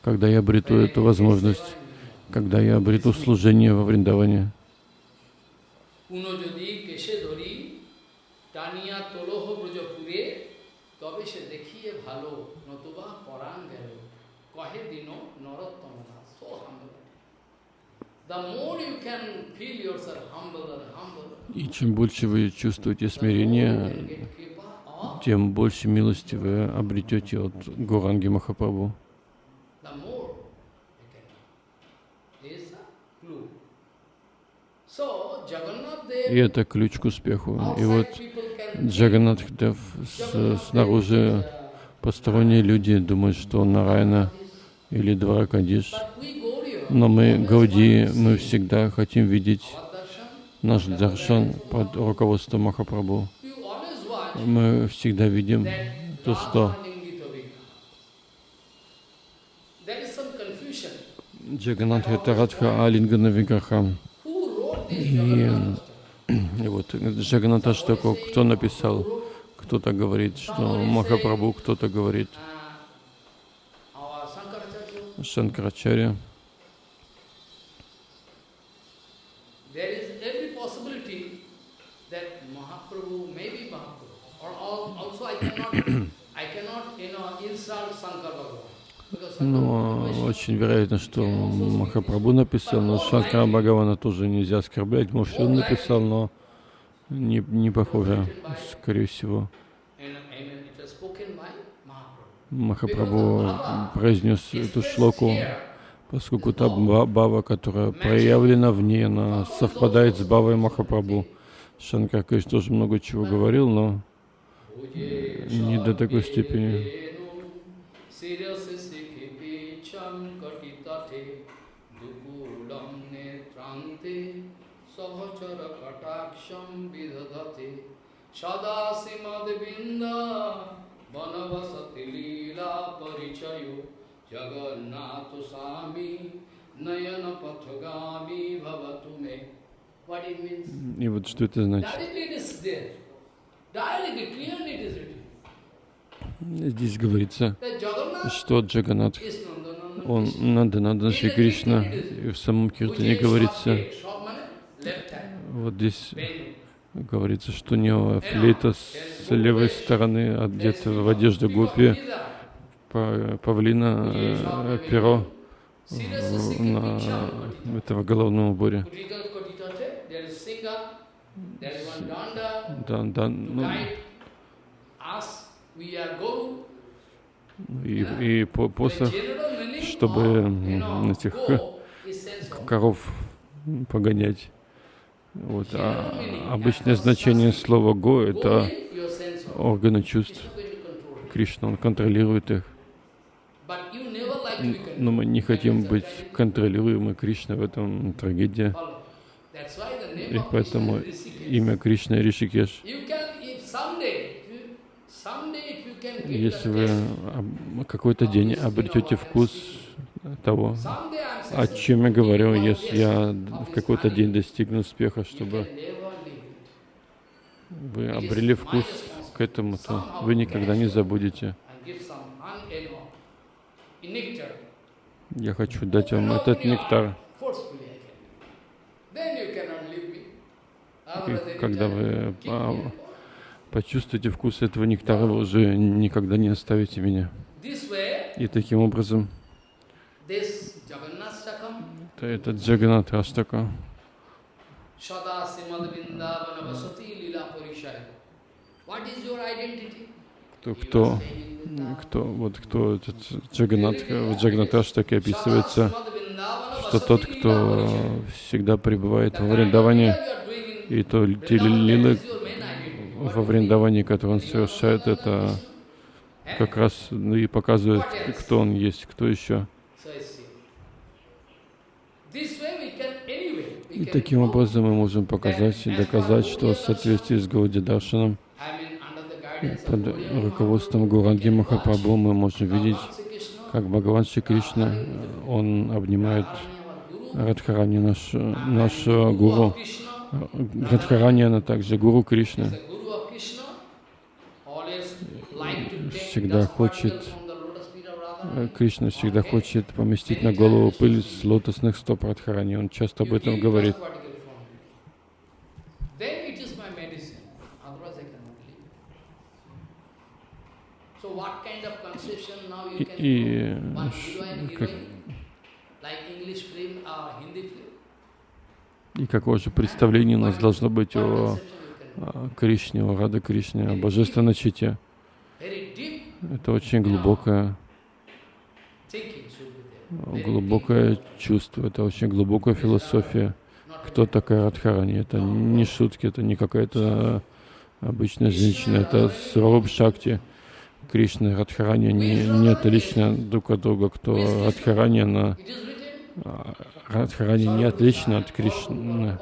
когда я обрету эту возможность, когда я обрету служение во Вриндаване. И чем больше вы чувствуете смирение, тем больше милости вы обретете от Гуранги Махапрабху. И это ключ к успеху. И вот people can Джаганнат Дев с- снаружи посторонние люди думают, что он Нарайна или Дваракадиш. Но мы, Гауди, мы всегда хотим видеть наш даршан под руководством Махапрабху. Мы всегда видим то, что. Джаганат это Радха wrote this И, И вот Джаганата Штаку, кто написал, кто-то говорит, что Махапрабху, кто-то говорит. Uh, our Sankaracharya? Шанкарачаря. There is every possibility that Mahaprabhu may be Mahaprabhu. Or al- also I cannot, I cannot, you know, insult Sankar Bhagavan. Because Sankar Но is очень вероятно, что Махапрабху написал, но Шанкара Бхагавана тоже нельзя оскорблять. Может, он написал, но не, не похоже, скорее всего. Махапрабху произнес эту шлоку, поскольку та ба- бава, которая проявлена в ней, она совпадает с бавой Махапрабху. Шанкар, конечно, тоже много чего говорил, но не до такой степени. सदाशिमद्बिन्दा वनवसति लीला परिचयो जगन्नाथ स्वामी नयन पथगामी भवतु मे What it means? И вот что это значит. Здесь говорится, что Джаганат, он. Нанда Нанда Шри Кришна, и в самом Киртане говорится, вот здесь говорится, что у него флейта с левой стороны одета в одежду гопи, па- павлина, э, перо в- на этого головном уборе. Kutita Kotitate, there is singer, there is one danda, Да, да, ну, и, и по- meaning чтобы, этих, коров погонять. Вот. А обычное значение слова «го» — это органы чувств. Кришна, он контролирует их. Но мы не хотим быть контролируемы Кришной в этом the И поэтому. Имя Кришна Ришикеш. Если вы какой-то день обретете вкус того, о чем я говорю, если я в какой-то день достигну успеха, чтобы вы обрели вкус к этому, то вы никогда не забудете. Я хочу дать вам этот нектар. heart, forcefully I can. Then you cannot leave me. Otherwise, И когда вы почувствуете вкус этого нектара, вы уже никогда не оставите меня. И таким образом, this Jagannath Sakam, то этот Джаганат identity? кто, кто, кто, вот кто этот Джаганат, в Джаганат Раштаке описывается, что тот, кто всегда пребывает во Вриндаване, и то те. What во? Вриндаване, которые он совершает, это как раз ну, и показывает, кто он есть, кто еще. И таким образом мы можем показать и доказать, что в соответствии с Гауди Даршаном, I mean, under the guidance of под руководством Гуранги Махапрабху мы можем видеть, как Бхагаван Шри Кришна, он обнимает Радхарани, наш, and наш Guru of гуру. Она также гуру take Всегда хочет, Э. Кришна всегда хочет поместить на голову пыль с лотосных стоп Радхарани. Он часто об этом говорит. И, и как, и какое же представление у нас должно быть о Кришне, о Рада Кришне, о божественной чите. Это очень глубокое, глубокое чувство, это очень глубокая философия. Кто такая Радхарани? Это не шутки, это не какая-то обычная женщина, это Сраб Шакти. Кришна и Радхарани не, не отличны друг от друга. Кто Радхарани, она Радхарани не отлична от Кришны.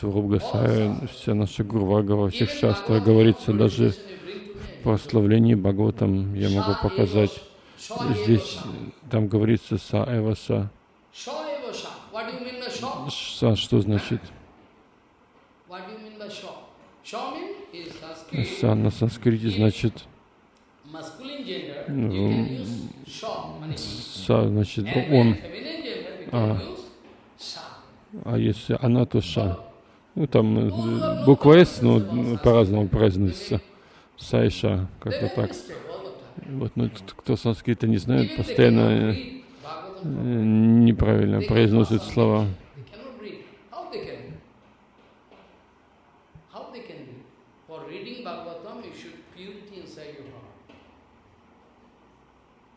Сураб Гасая, вся наша Гурвага во всех шастрах говорится, даже в прославлении Бхагаватам я могу показать. Здесь там говорится Са Эва Са. Что значит? Са на санскрите значит. Ну, Са значит он, when feminine gender, we А. а если она, то Ша. Ну там э, буква С, ну по-разному произносится. Са и Ша, как-то так. Вот, ну кто санскрита не знает, постоянно э, э, неправильно произносят слова.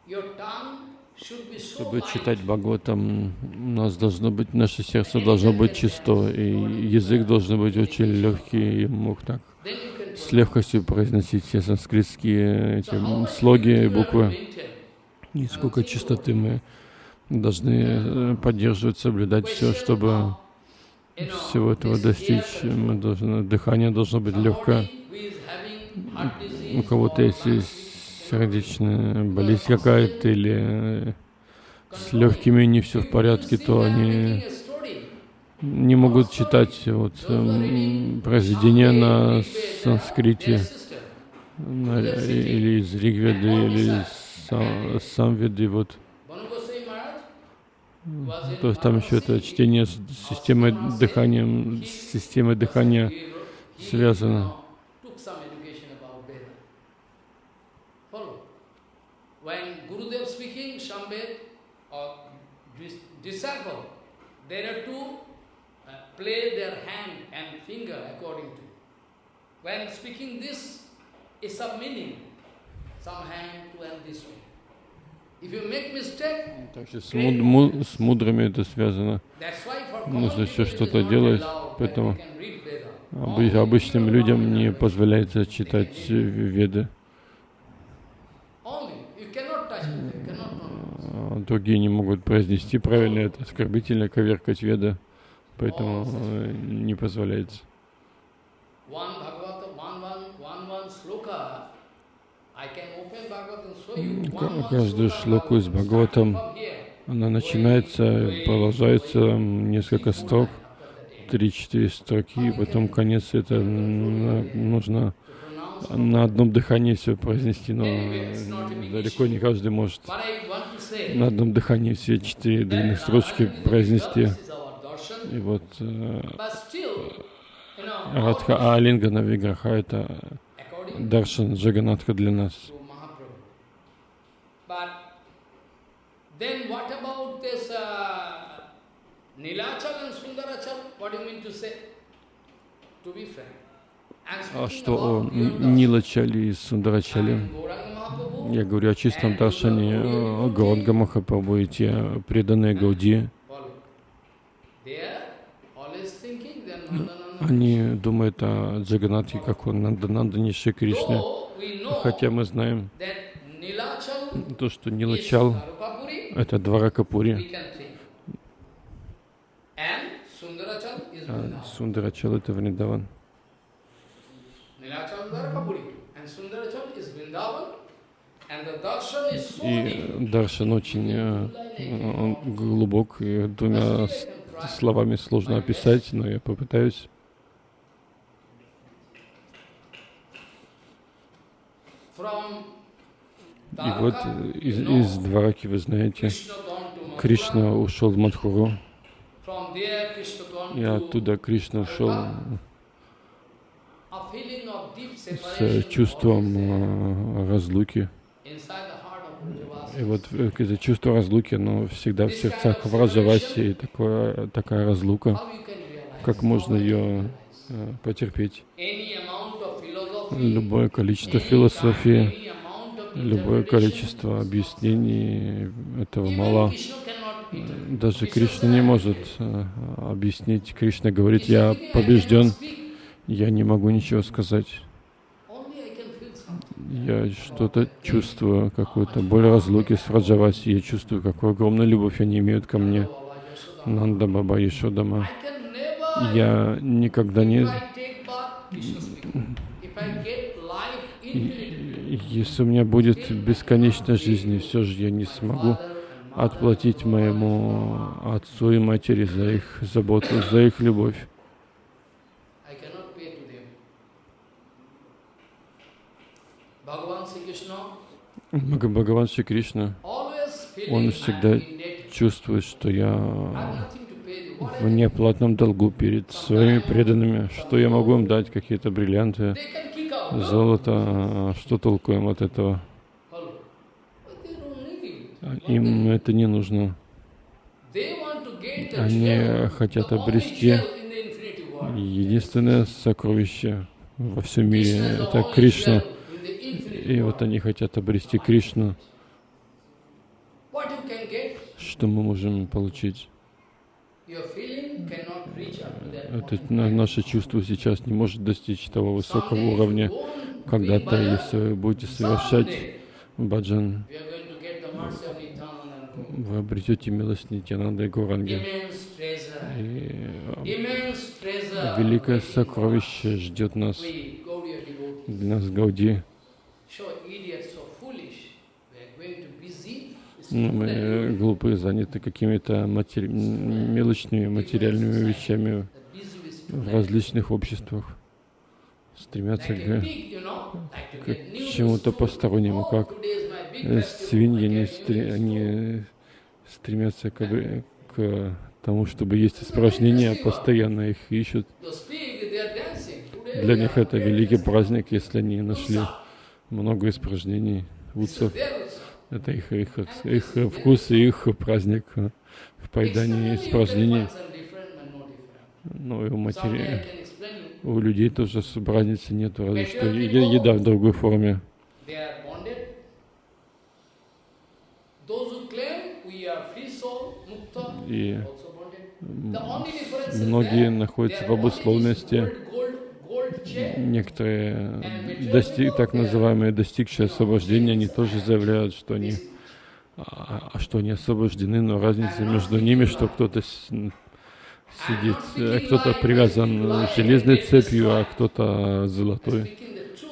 Your tongue Чтобы читать Бхагаватам, у нас должно быть, наше сердце должно быть чисто, и язык должен быть очень легкий, и мог так с легкостью произносить все санскритские эти слоги и буквы. И сколько чистоты мы должны э, поддерживать, соблюдать все, чтобы всего этого достичь. Мы должны, дыхание должно быть легкое. У кого-то если сердечная болезнь какая-то или э, с легкими не все в порядке, то они не могут читать вот, эм, произведения на санскрите на- или из Ригведы, или из Са- Самведы, вот. То есть там еще это чтение с системой дыхания, с системой дыхания связано. Took some education about Veda. Follow. When Gurudev speaking Shambhed or dis- disciple, they are to uh, play their hand and finger according to. When speaking this, is some meaning. Some hand to and this way. If you make mistake, Также с, муд- му- с мудрыми это связано. Нужно еще что-то делать, поэтому обычным людям не позволяется читать э, веды. Only. You cannot touch it. You cannot know. А Другие не могут произнести правильно, это оскорбительно коверкать веды, поэтому э, не позволяется. Каждую шлоку from here. она начинается, продолжается несколько строк, три-четыре строки, и потом конец. Это нужно. На одном дыхании все произнести, но э, далеко не каждый может на одном дыхании все четыре длинных строчки произнести. И вот э, Радха Алинга Навиграха это according Даршан Джаганатха для нас. then what about uh? What do you mean to say? To be frank. А что о about Н- Gauranga. Нилачали и Mahaprabhu, Я говорю о чистом Даршане э, Гаудга Махапрабху и те преданные Гауди. Они думают о Джаганатхе, как он Нандананда Ниши know Хотя мы знаем то, что Нилачал это двора Капури, we can think. And Sundarachal is а. Сундарачал это Вриндаван. Nilachal Dwarkapuri. And Sundarachal is Vrindavan. And the darshan is so И. Даршан очень э, глубок, и двумя словами сложно описать, но я попытаюсь. И вот из, из Двараки, вы знаете. Кришна ушел в Мадхуру, и оттуда Кришна ушел с чувством э, разлуки. И вот это чувство разлуки, оно всегда в сердцах Враджаваси, такое, такая разлука, как можно ее э, потерпеть. Любое количество философии, любое количество объяснений, этого мало. Даже Кришна не может э, объяснить. Кришна говорит, "Krishna я said, "I побежден, я не могу ничего сказать. Only I can feel something." Я что-то чувствую, какую-то боль разлуки с Раджаваси. Я чувствую, какую огромную любовь они имеют ко мне. Нанда Баба never Я никогда не... Если у меня будет бесконечная жизнь, и все же я не смогу отплатить моему отцу и матери за их заботу, за их любовь. I cannot pay to them. Bhagavan Sri Krishna Бхага- Бхагаван Шри Кришна. Он всегда чувствует, что я в I неоплатном долгу перед своими преданными, что я могу им дать, какие-то бриллианты, золото, а что толку им от этого? А Им это не нужно. Они хотят обрести. Единственное сокровище во всем мире. Это Кришна. gem in the infinite И вот они хотят обрести Кришну. Что мы можем получить? Это наше чувство сейчас не может достичь того высокого уровня. Когда-то, если вы будете совершать баджан, вы обретете милость Нитянанда и Гуранги. И э, великое сокровище ждет нас, для нас Гауди. Мы and э, глупые, заняты какими-то матери... мелочными материальными вещами в различных обществах. Стремятся к, к чему-то постороннему, как э, свиньи, они, стре- new они стремятся к, к тому, чтобы есть испражнения, постоянно их ищут. Для них это великий праздник, если они нашли. Много испражнений, utsav. Это их, их, их вкус и их праздник э, в поедании испражнений. Ну и у матери, у людей тоже разницы нет, разве что еда в другой форме. И многие находятся в обусловленности. Некоторые дости- так называемые достигшие освобождения, они тоже заявляют, что они, This- а, а что они освобождены, но разница между ними, что кто-то сидит, э, кто-то привязан железной цепью, а кто-то золотой.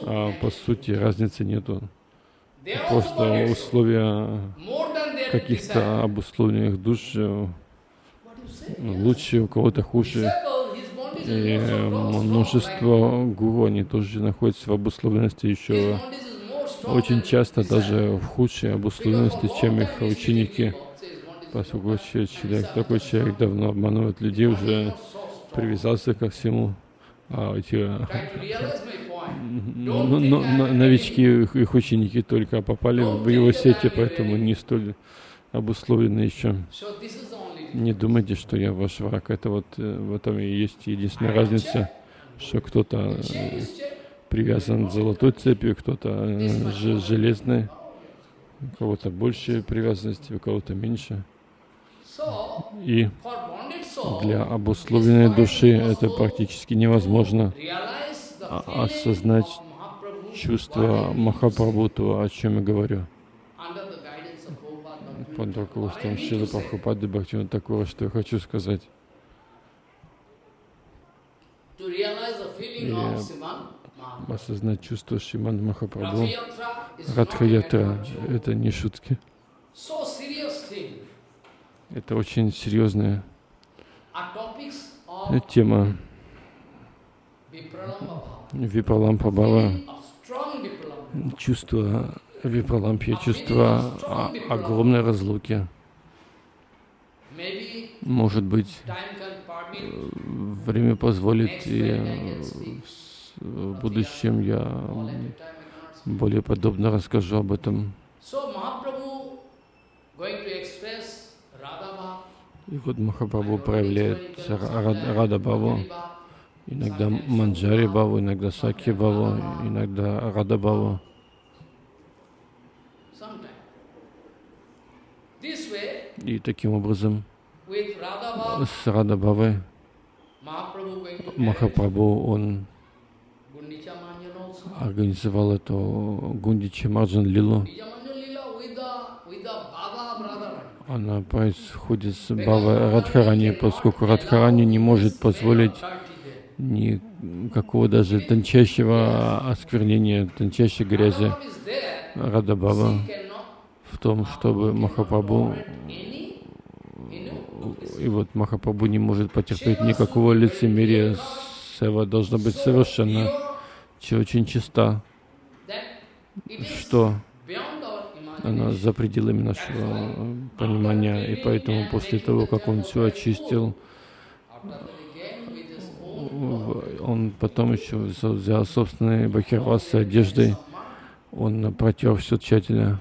А по сути разницы нету. Просто условия каких-то обусловленных душ э, лучше, у кого-то хуже. И э, множество гуру, они тоже находятся в обусловленности еще очень часто даже в худшей обусловленности, чем их ученики. Поскольку человек, такой человек давно обманывает людей, уже привязался ко всему. А эти э, ну, ну, но- новички, их, их ученики только попали в его сети, поэтому не столь обусловлены еще. Не думайте, что я ваш враг. Это вот э, в этом и есть единственная разница, что кто-то э, привязан золотой цепью, кто-то э, же- железной, у кого-то больше привязанности, у кого-то меньше. И для обусловленной души это практически невозможно а- осознать чувство Махапрабху, то, о чем я говорю, under the guidance of To say, Прабхупады Бхактивинода такого, что я хочу сказать. Mahaprabhu. Осознать чувство Шиман Махапрабху. Радха-ятра это не шутки. Это очень серьезная of тема. Strong Vipralamba. чувство Випралампи, чувство о- огромной разлуки. Может быть, permit. время позволит, и э, в будущем я более подробно расскажу об этом. И вот Махапрабху проявляет Ра- Рада Баву, иногда Манджари Баву, иногда Саки Баву, иногда Рада Баву. sometime. This way, И таким образом с Рада Бавой Mahaprabhu going to marry Махапрабху, он организовал эту Гундичи Марджан Лилу. Она происходит с Бавой Радхарани, поскольку Радхарани не может позволить никакого даже тончайшего осквернения, тончайшей грязи. Radha в том, чтобы Махапрабху и вот Махапрабху не может потерпеть никакого лицемерия. Сева должна быть совершенно очень чиста, что она за пределами нашего понимания. И поэтому после того, как он все очистил, он потом еще взял- собственные бахирвасы одеждой, он протер все тщательно,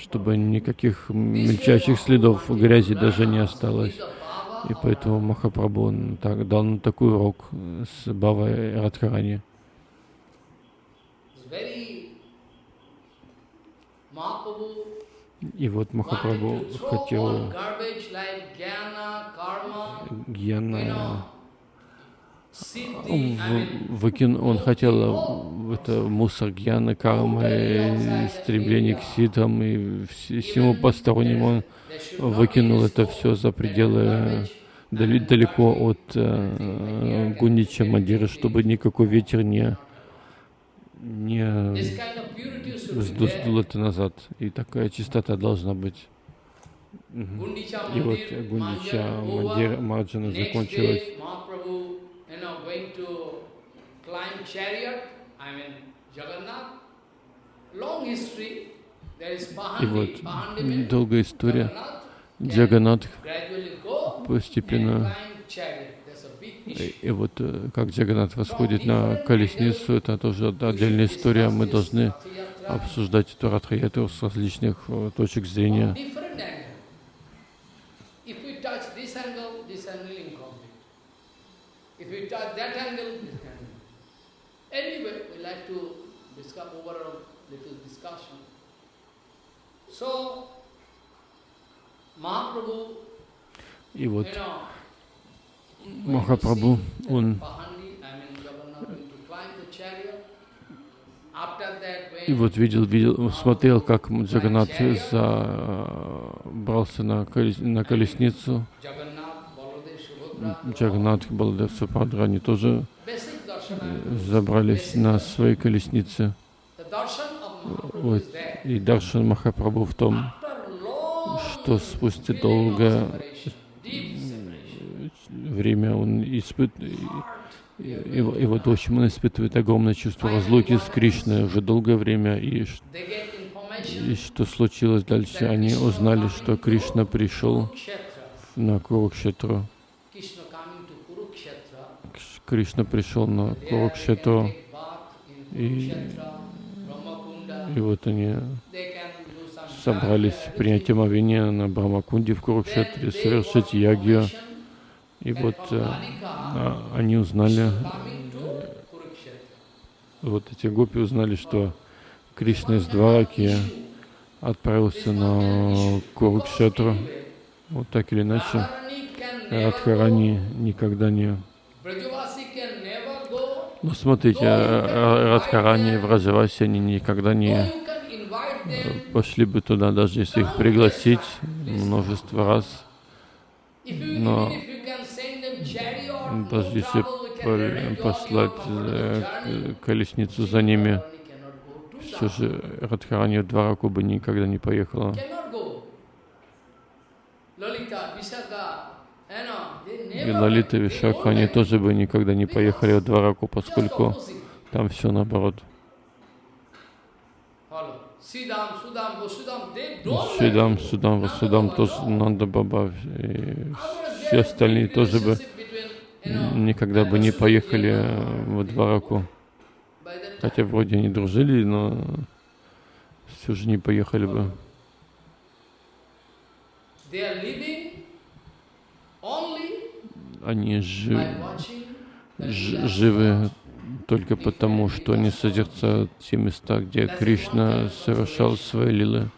чтобы никаких мельчайших следов грязи даже не осталось. И поэтому Махапрабху так, дал нам такой урок с Бавой Радхарани. И вот Махапрабху хотел Гьяна, know, siddhi, он, I mean, в- он хотел в это мусор гьяны, кармы, стремление к ситам и вс- всему постороннему. Он выкинул это все за пределы дали- далеко от э, Гундича Мадиры, чтобы никакой ветер не, не сдул это назад. И такая чистота должна быть. И вот Гундича Manjana Мадир- over. Марджана закончилась. You know, going to climb chariot, I mean, Jagannath. Long history. There is И Pahandi. вот Pahandi means долгая история. Джаганат постепенно. И, и вот э, как Джаганат восходит на колесницу, это тоже отдельная история. Мы должны обсуждать эту Радхаятру с различных э, точек зрения. Different angle. If we touch this angle, this angle incomplete. If we touch that angle, this angle. Anyway, we like to discuss over a little discussion. So, Mahaprabhu, И вот Махапрабху, он и вот видел, видел, смотрел, как Джаганат забрался на, колес- на колесницу, Джаганатх, Баладев, Супадра, они тоже э, забрались на свои колесницы. Вот. И Даршан Махапрабху в том, что спустя долгое separation, время он испытывает, вот в общем он испытывает огромное чувство разлуки с Кришной уже долгое время, и, и что случилось дальше, они узнали, что Кришна пришел на Курукшетру. Krishna coming to Kurukshetra. Кш- Кришна пришел на Курукшетру, И- и вот они собрались принять омовение на Брамакунде в Курукшетре, совершить ягью, и вот э, а, они узнали, Kurukshetra. вот эти гопи узнали, что Кришна из Двараки отправился на Курукшетру. Вот так или иначе, Радхарани никогда не... can never go. Ну, смотрите, Ра- Радхарани Враджаваси, они никогда не пошли бы туда, даже если их пригласить множество раз. Но Даже если послать э, колесницу за ними, все же Радхарани в Двараку бы никогда не поехала go. Lalita, Vishaka, you know, they И Лалита Вишака, они тоже бы никогда не поехали в Двараку, поскольку там все наоборот. Сидам, Судам, Васудам, тоже. Нанда Баба, и все остальные тоже бы никогда бы не поехали э, в. Двараку. Хотя вроде они дружили, но все же не поехали бы. they are living only Они жи- by watching the ж- Leela. живы только потому, что они созерцают те места, где Кришна совершал свои лилы.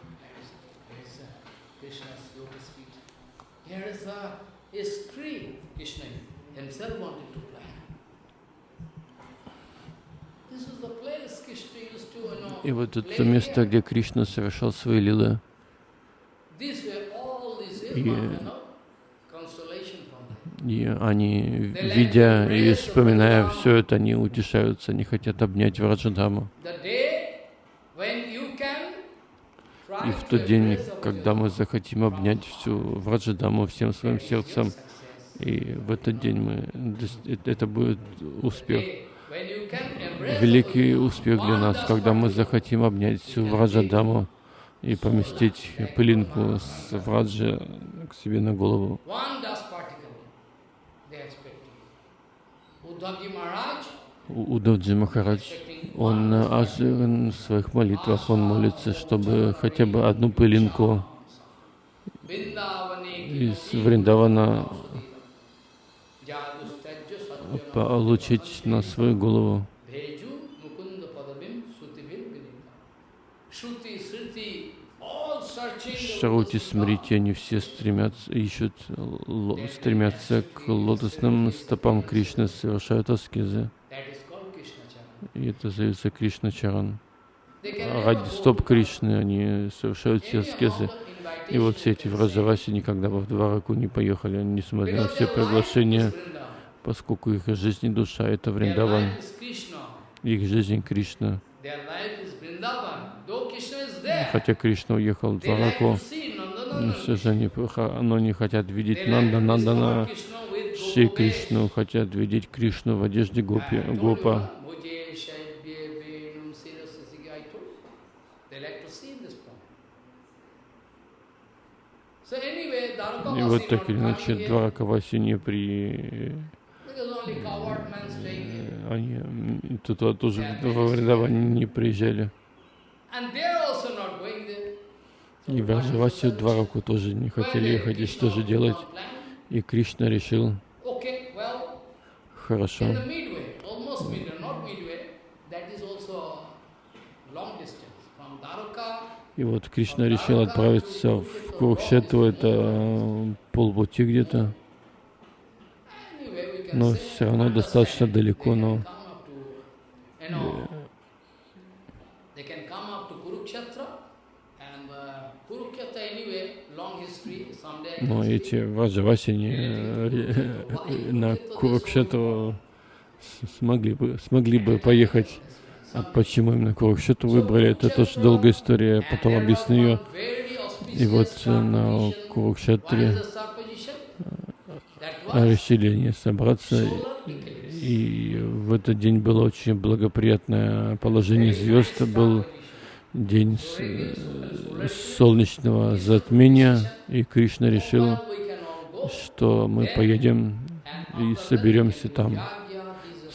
И вот это место, где Кришна совершал свои лилы, И- you know, consolation from them. И они, видя и вспоминая все это, они утешаются, они хотят обнять Враджадаму. И в тот день, когда мы захотим обнять всю Враджадаму всем своим сердцем, и в этот день мы, э- это будет успех. Великий успех для нас, когда мы захотим обнять всю Враджадаму и поместить пылинку с Враджа к себе на голову. One dust particle they are expecting. Uddhavji Maharaj У- Удавджи Махарадж, expecting он в своих молитвах, он молится, чтобы хотя бы одну пылинку из Вриндавана получить на свою голову. Feet. Смрити, они все стремятся, ищут, стремятся к лотосным стопам Кришны, совершают аскезы. И это зовется Кришна Чаран. They can never Ради стоп Кришны они совершают все аскезы. И вот все эти враджаваси никогда бы в Двараку не поехали, несмотря на все приглашения, поскольку их жизнь и душа — это Вриндаван, их жизнь Кришна. Their life is Vrindavan. Though Krishna is there, Хотя Кришна уехал в Nandana. все же они, но не хотят видеть Нанда Нандана, Gopa Кришну, хотят видеть Кришну в одежде гопи, гопа. И вот так или иначе Дваракаваси не при... Они туда тоже во Вриндаване не приезжали. And they are also not going there. So И what is Враджаваси the в Двараку тоже не хотели ехать, и что же делать? И Кришна решил, хорошо, И вот Кришна решил отправиться в Курукшетру, это э, полпути где-то, но все равно достаточно далеко, но can come up to, you know, they can come up to Kurukshetra And uh, Kurukshetra anyway, long history, someday I Но can эти speak. Ваджаваси они э, на Курукшетру с- смогли бы, смогли бы поехать. А почему именно Курукшетру выбрали, это тоже долгая история, потом объясню ее. И вот э, на Курукшетре решили они собраться, и в этот день было очень благоприятное положение звезд, был день э, солнечного затмения, и Кришна решил, что мы поедем и соберемся там,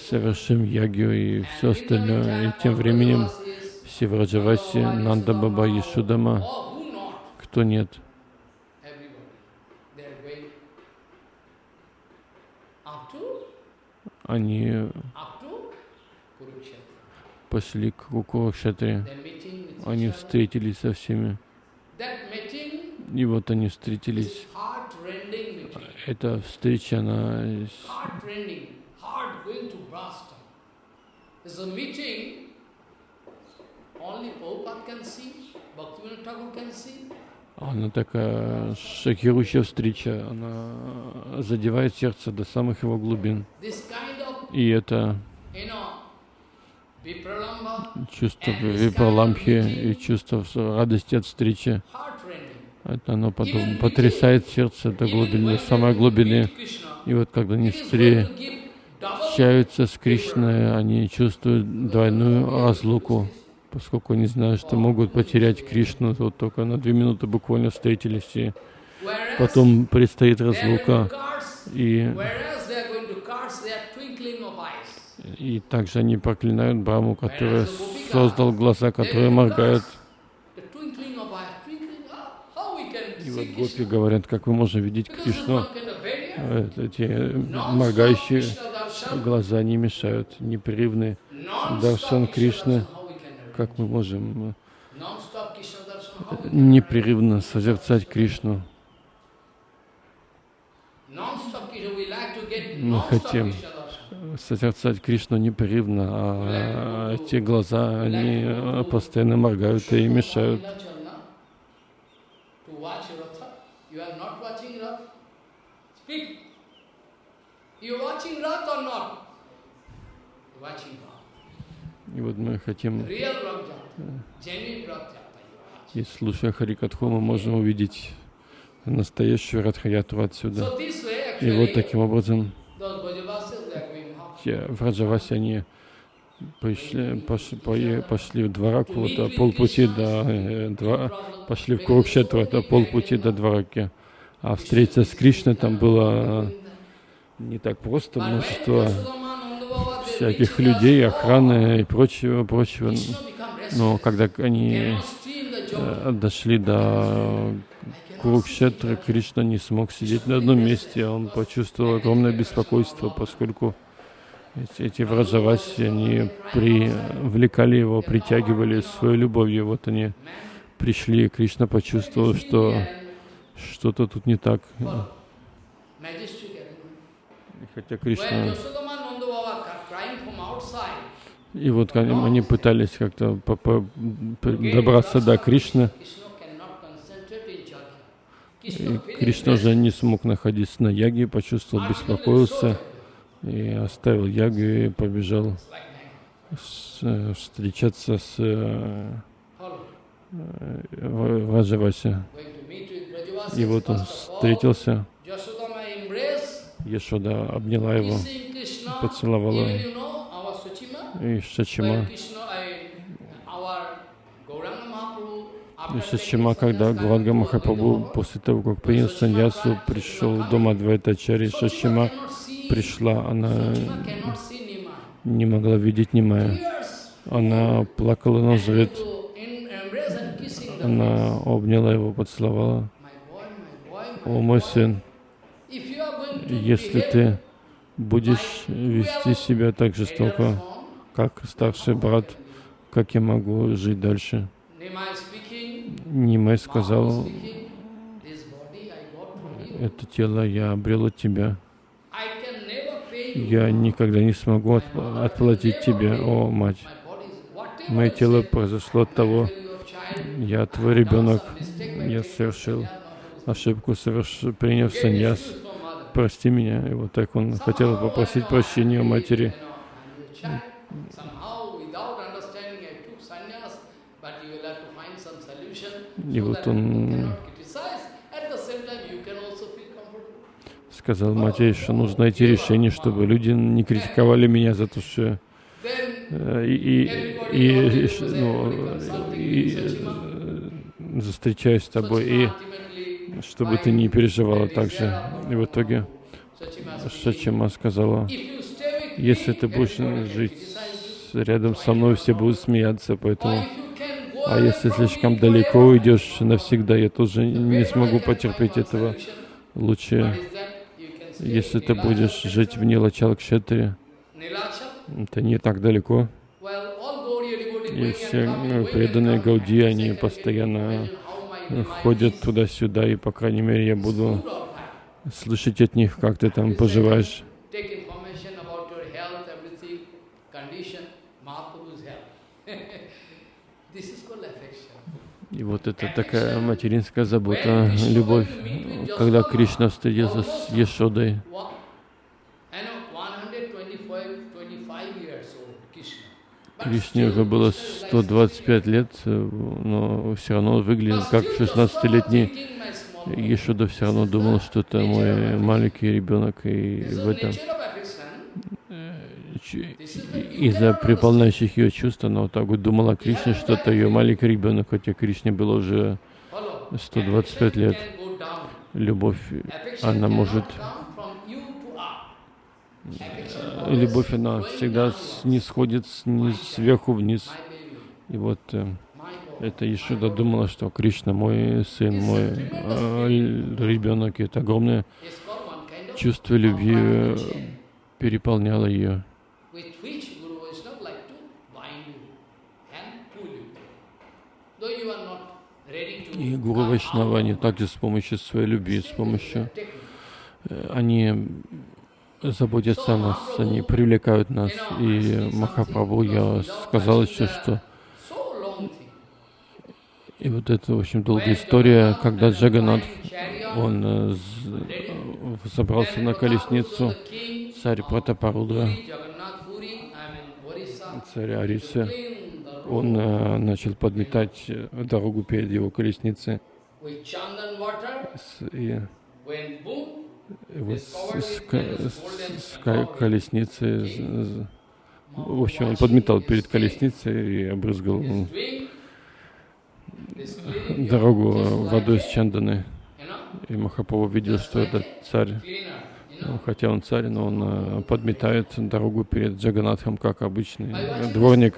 совершим ягью и все остальное. И тем временем все Враджаваси, Нанда Баба, Ешудама, кто нет, они пошли к Курукшетре. Они встретились со всеми. И вот они встретились. Эта встреча, она она такая шокирующая встреча. Она задевает сердце до самых его глубин. И это чувство випраламхи и чувство радости от встречи, это оно потом потрясает сердце до глубины, до самой глубины. И вот когда они Встречаются с Кришной, они чувствуют двойную разлуку, поскольку они знают, что могут потерять Кришну, вот только на две минуты буквально встретились, и потом предстоит разлука, и, и также они проклинают Браму, который создал глаза, которые моргают. И вот гопи говорят, как мы можем видеть Кришну, Э, эти моргающие глаза не мешают, непрерывный даршан Кришны, как мы можем э, непрерывно созерцать Кришну. Мы хотим созерцать Кришну непрерывно, а эти глаза, они э, постоянно моргают и мешают. И вот мы хотим, watch. и слушая Харикатху, мы можем увидеть настоящую Радхаяту отсюда. И вот таким образом those Brajavasis, they are going half. те в Раджавасе они пришли, пошли, пошли в Двараку, это полпути до э, два, пошли в Курукшетру, это полпути до Двараки. А встретиться с Кришной там было не так просто, множество всяких людей, охраны и прочего, прочего. Но когда они э, дошли до Курукшетры, Кришна не смог сидеть на одном месте, он почувствовал огромное беспокойство, поскольку эти, враджаваси, они привлекали его, притягивали своей любовью. Вот они пришли, Кришна почувствовал, что что-то тут не так. И Хотя Кришна... И вот они, они пытались как-то добраться до Кришны, и Кришна же не смог находиться на яге, почувствовал, беспокоился и оставил ягу и побежал с- э, встречаться с э, э, Ва- Враджаваси. И вот он встретился, Ешода обняла его, поцеловала. И Шачима, и Шачима, когда Гуранга Махапрабху после того, как принял саньясу, пришел в дом Адвайтачари, Шачима пришла, она не могла видеть Нимая. Она плакала на взрыв, она обняла его, поцеловала. О, мой сын, если ты будешь вести себя так жестоко, как старший брат, как я могу жить дальше? Нимай сказал, это тело я обрел от тебя. Я никогда не смогу отп- отплатить тебе, о мать. Мое тело произошло от того, я твой ребенок, я совершил ошибку, соверш... приняв саньяс, прости меня. И вот так он хотел попросить прощения у матери. И вот он сказал матери, что нужно найти решение, чтобы люди не критиковали меня за то, что э, и, и, и, ну, и э, встречаюсь с тобой, и чтобы ты не переживала так же. И в итоге Шачима сказала, если ты будешь жить рядом со мной, все будут смеяться, поэтому... А если слишком далеко уйдешь навсегда, я тоже не смогу потерпеть этого. Лучше, если ты будешь жить в Нилачалкшетре, это не так далеко. И все ну, преданные Гауди, они постоянно ходят туда-сюда, и, по крайней мере, я буду слышать от них, как ты там поживаешь. И вот это такая материнская забота, любовь, когда Кришна встретился с Ешодой. Кришне уже было 125 лет, но все равно выглядел как 16-летний. Ешода все равно думал, что это мой маленький ребенок, и в этом из-за приполняющих ее чувств, она вот так вот думала о Кришне, что это ее маленький ребенок, хотя Кришне было уже 125 лет. Любовь, она может... Любовь, она всегда не сходит сниз, сверху вниз. И вот э, это Ишуда думала, что Кришна мой сын, мой э, ребенок. И это огромное чувство любви э, переполняло ее. И Гуру Вайшнава, они также с помощью своей любви, с помощью, э, они заботятся о нас, они привлекают нас. И Махапрабху, я сказал еще, что и вот это, в общем, долгая история, когда Джаганат, он э, забрался на колесницу, царь Пратапарудра, царь Арисы, он э, начал подметать э, дорогу перед его колесницей. И, вот с, с, с, с колесницы, в общем, он подметал перед колесницей и обрызгал дорогу водой с чанданы. И Махапрабху видел, что этот царь хотя он царь, но он э, подметает дорогу перед Джаганатхом, как обычный дворник.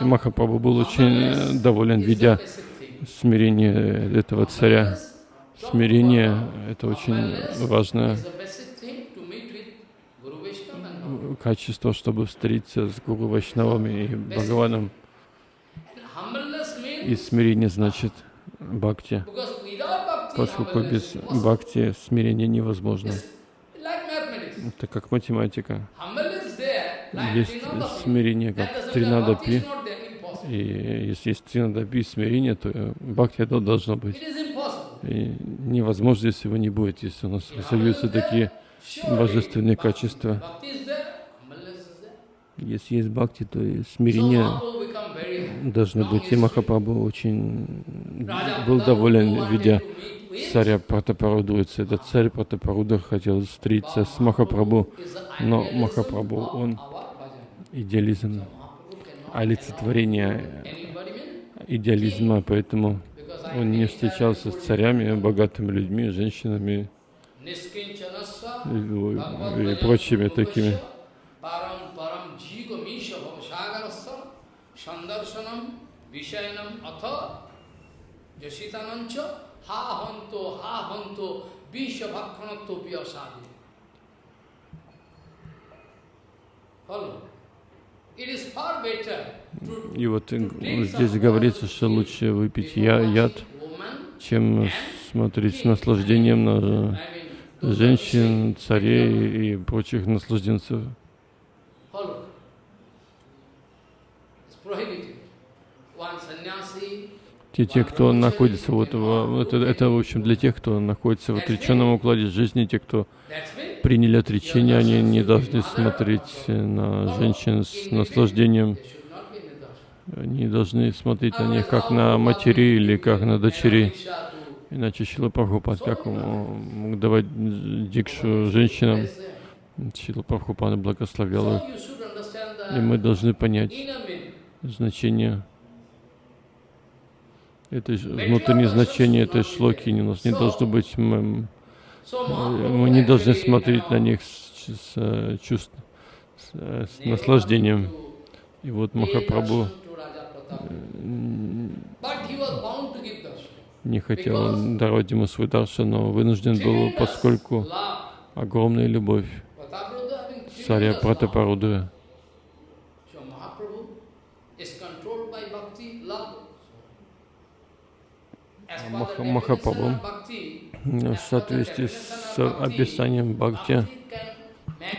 И Махапрабху был очень э, доволен, видя смирение этого царя. Смирение — это очень важное качество, чтобы встретиться с Гуру Вайшнавами и Бхагаваном. И смирение значит бхакти, поскольку без бхакти смирение невозможно. Это как математика. Есть смирение, как тринадапи. И если есть тринадапи смирение, то бхакти это должно быть. И невозможно, если его не будет, если у нас разовьются такие божественные качества. Если есть бхакти, то и смирение должно быть. И Махапрабху очень был доволен, видя царя Пратапарудуется. Этот царь Пратапаруда хотел встретиться с Махапрабху, но Махапрабху, он идеализм, олицетворение идеализма, поэтому он не встречался с царями, богатыми людьми, женщинами и, и прочими такими. Ha hanto, ha hanto, bisha bhakkanatto piyasadi. Follow? И вот здесь говорится, что лучше выпить я, яд, чем смотреть с наслаждением на женщин, царей и прочих наслажденцев. Те, те, кто находится вот в, это, это, в общем, для тех, кто находится в отреченном укладе жизни, те, кто приняли отречение, они не должны смотреть на женщин с наслаждением, они должны смотреть на них как на матери или как на дочерей. Иначе Шила Прабхупад, как мог давать дикшу женщинам, Шила Прабхупада благословлял их. И мы должны понять значение это внутреннее значение этой шлоки у нас не должно быть. Мы, мы не должны смотреть на них с, с, э, с, э, с наслаждением. И вот Махапрабху не хотел давать ему свой дарша, но вынужден был, поскольку огромная любовь царя Пратапарудра. Махапрабху в соответствии с описанием бхакти.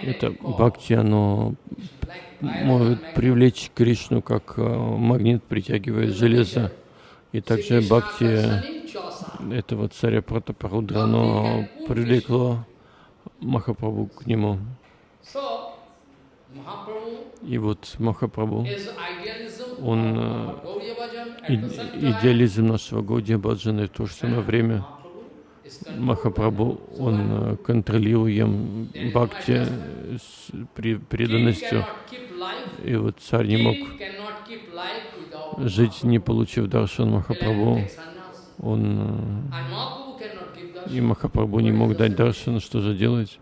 Это бхакти, оно может привлечь Кришну, как э, магнит притягивает железо. И также бхакти этого царя Пратапарудра, оно привлекло Махапрабху к нему. И вот Махапрабху, он э, идеализм нашего Гаудия Баджана, и то же самое время Махапрабху, он э, контролируем бхакти с преданностью. И вот царь не мог жить, не получив даршан Махапрабху. Он э, и Махапрабху не мог дать даршан, что же делать?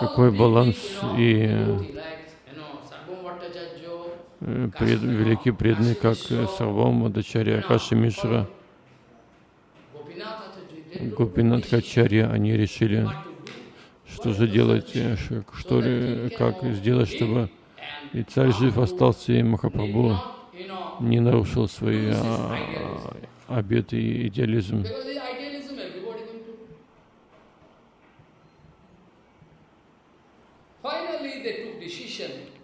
Какой баланс и э, пред, великие преданные, как Сарвам, Адачарья, Акаши Мишра, Гопинат Качарья, они решили, что же делать, что, как сделать, чтобы и царь жив остался, и Махапрабху не нарушил свои а, обеты и идеализм.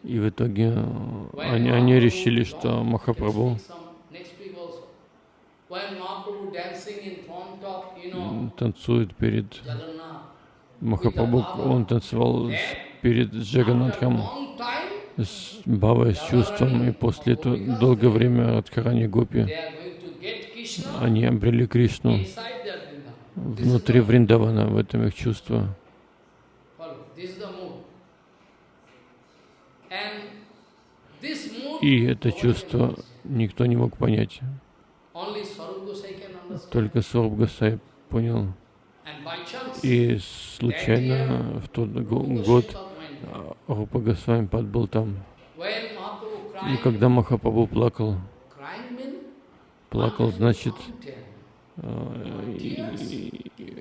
И в итоге э, они, они решили, что Махапрабху танцует перед Махапрабху, он танцевал перед Джаганатхом с Бавой, с чувством, и после этого долгое время от Карани Гопи они обрели Кришну внутри Вриндавана, в этом их чувство. И это чувство никто не мог понять. Только Сваруб Гасай понял. И случайно в тот год а, Рупа Госвами был там. И когда Махапрабху плакал, плакал, значит, а, и, и,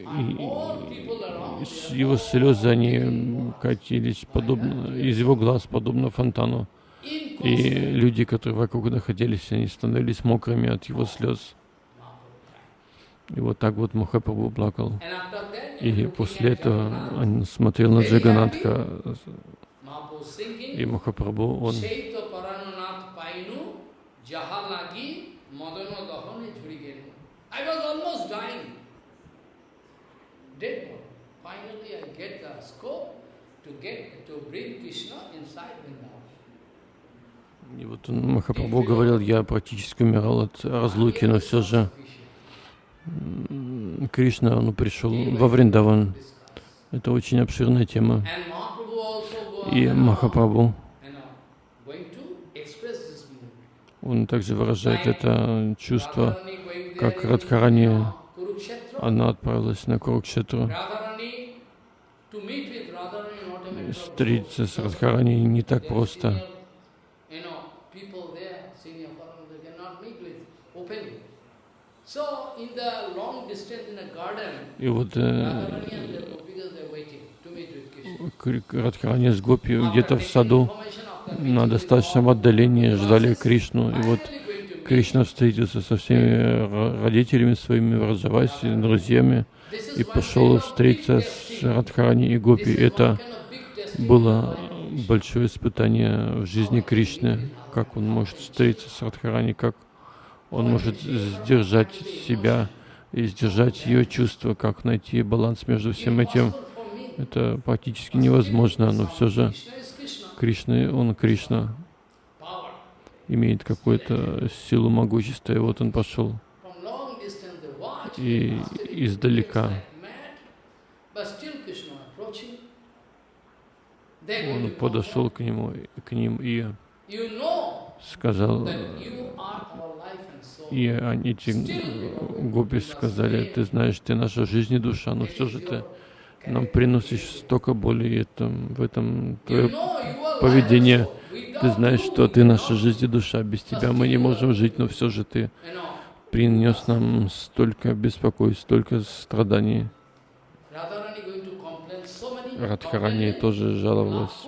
его слезы, они катились подобно, из его глаз, подобно фонтану. И люди, которые вокруг находились, они становились мокрыми от его слез. И вот так вот Махапрабху плакал. И после этого он смотрел на Джаганатха. И Махапрабху, он to get to bring Krishna inside Vrindavan. И вот Махапрабху говорил, я практически умирал от разлуки, но все же Кришна, он пришел во Вриндаван. Это очень обширная тема. И Махапрабху, он также выражает это чувство, как Радхарани, она отправилась на Курукшетру. Встретиться с Радхарани не так просто. И вот э, Радхарани с Гопи где-то в саду. на достаточном отдалении ждали Кришну. И вот Кришна встретился со всеми родителями своими, Раджаваси, друзьями, и пошел встретиться с Радхарани и Гопи. Это было большое испытание в жизни Кришны, как он может встретиться с Радхарани, как он может сдержать себя и сдержать ее чувства, как найти баланс между всем этим. Это практически невозможно, но все же Кришна, он Кришна, имеет какую-то силу могущества, и вот он пошел и издалека. Он подошел к нему, к ним и сказал, и они, эти гопи сказали, ты знаешь, ты наша жизнь и душа, но все же ты нам приносишь столько боли, и это, в этом твое поведение. Ты знаешь, что ты наша жизнь и душа, без тебя мы не можем жить, но все же ты принес нам столько беспокойств, столько страданий. Радхарани тоже жаловалась,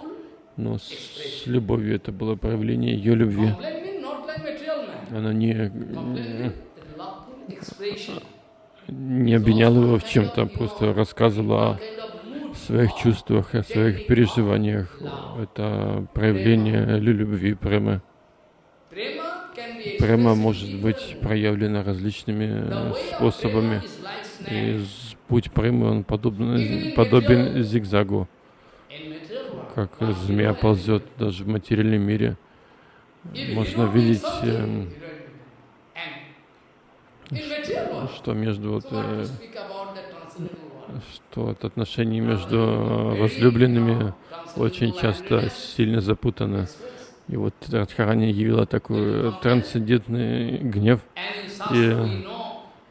но с любовью это было проявление ее любви. Она не, не обвиняла его в чем-то, просто рассказывала о своих чувствах, о своих переживаниях. Это проявление любви, премы. Према может быть проявлена различными способами. И путь премы, он подобен, подобен зигзагу. Как змея ползет даже в материальном мире. Можно видеть, э, что между вот, э, что от отношений между возлюбленными очень часто сильно запутано. И вот Радхарани явила такой трансцендентный гнев. И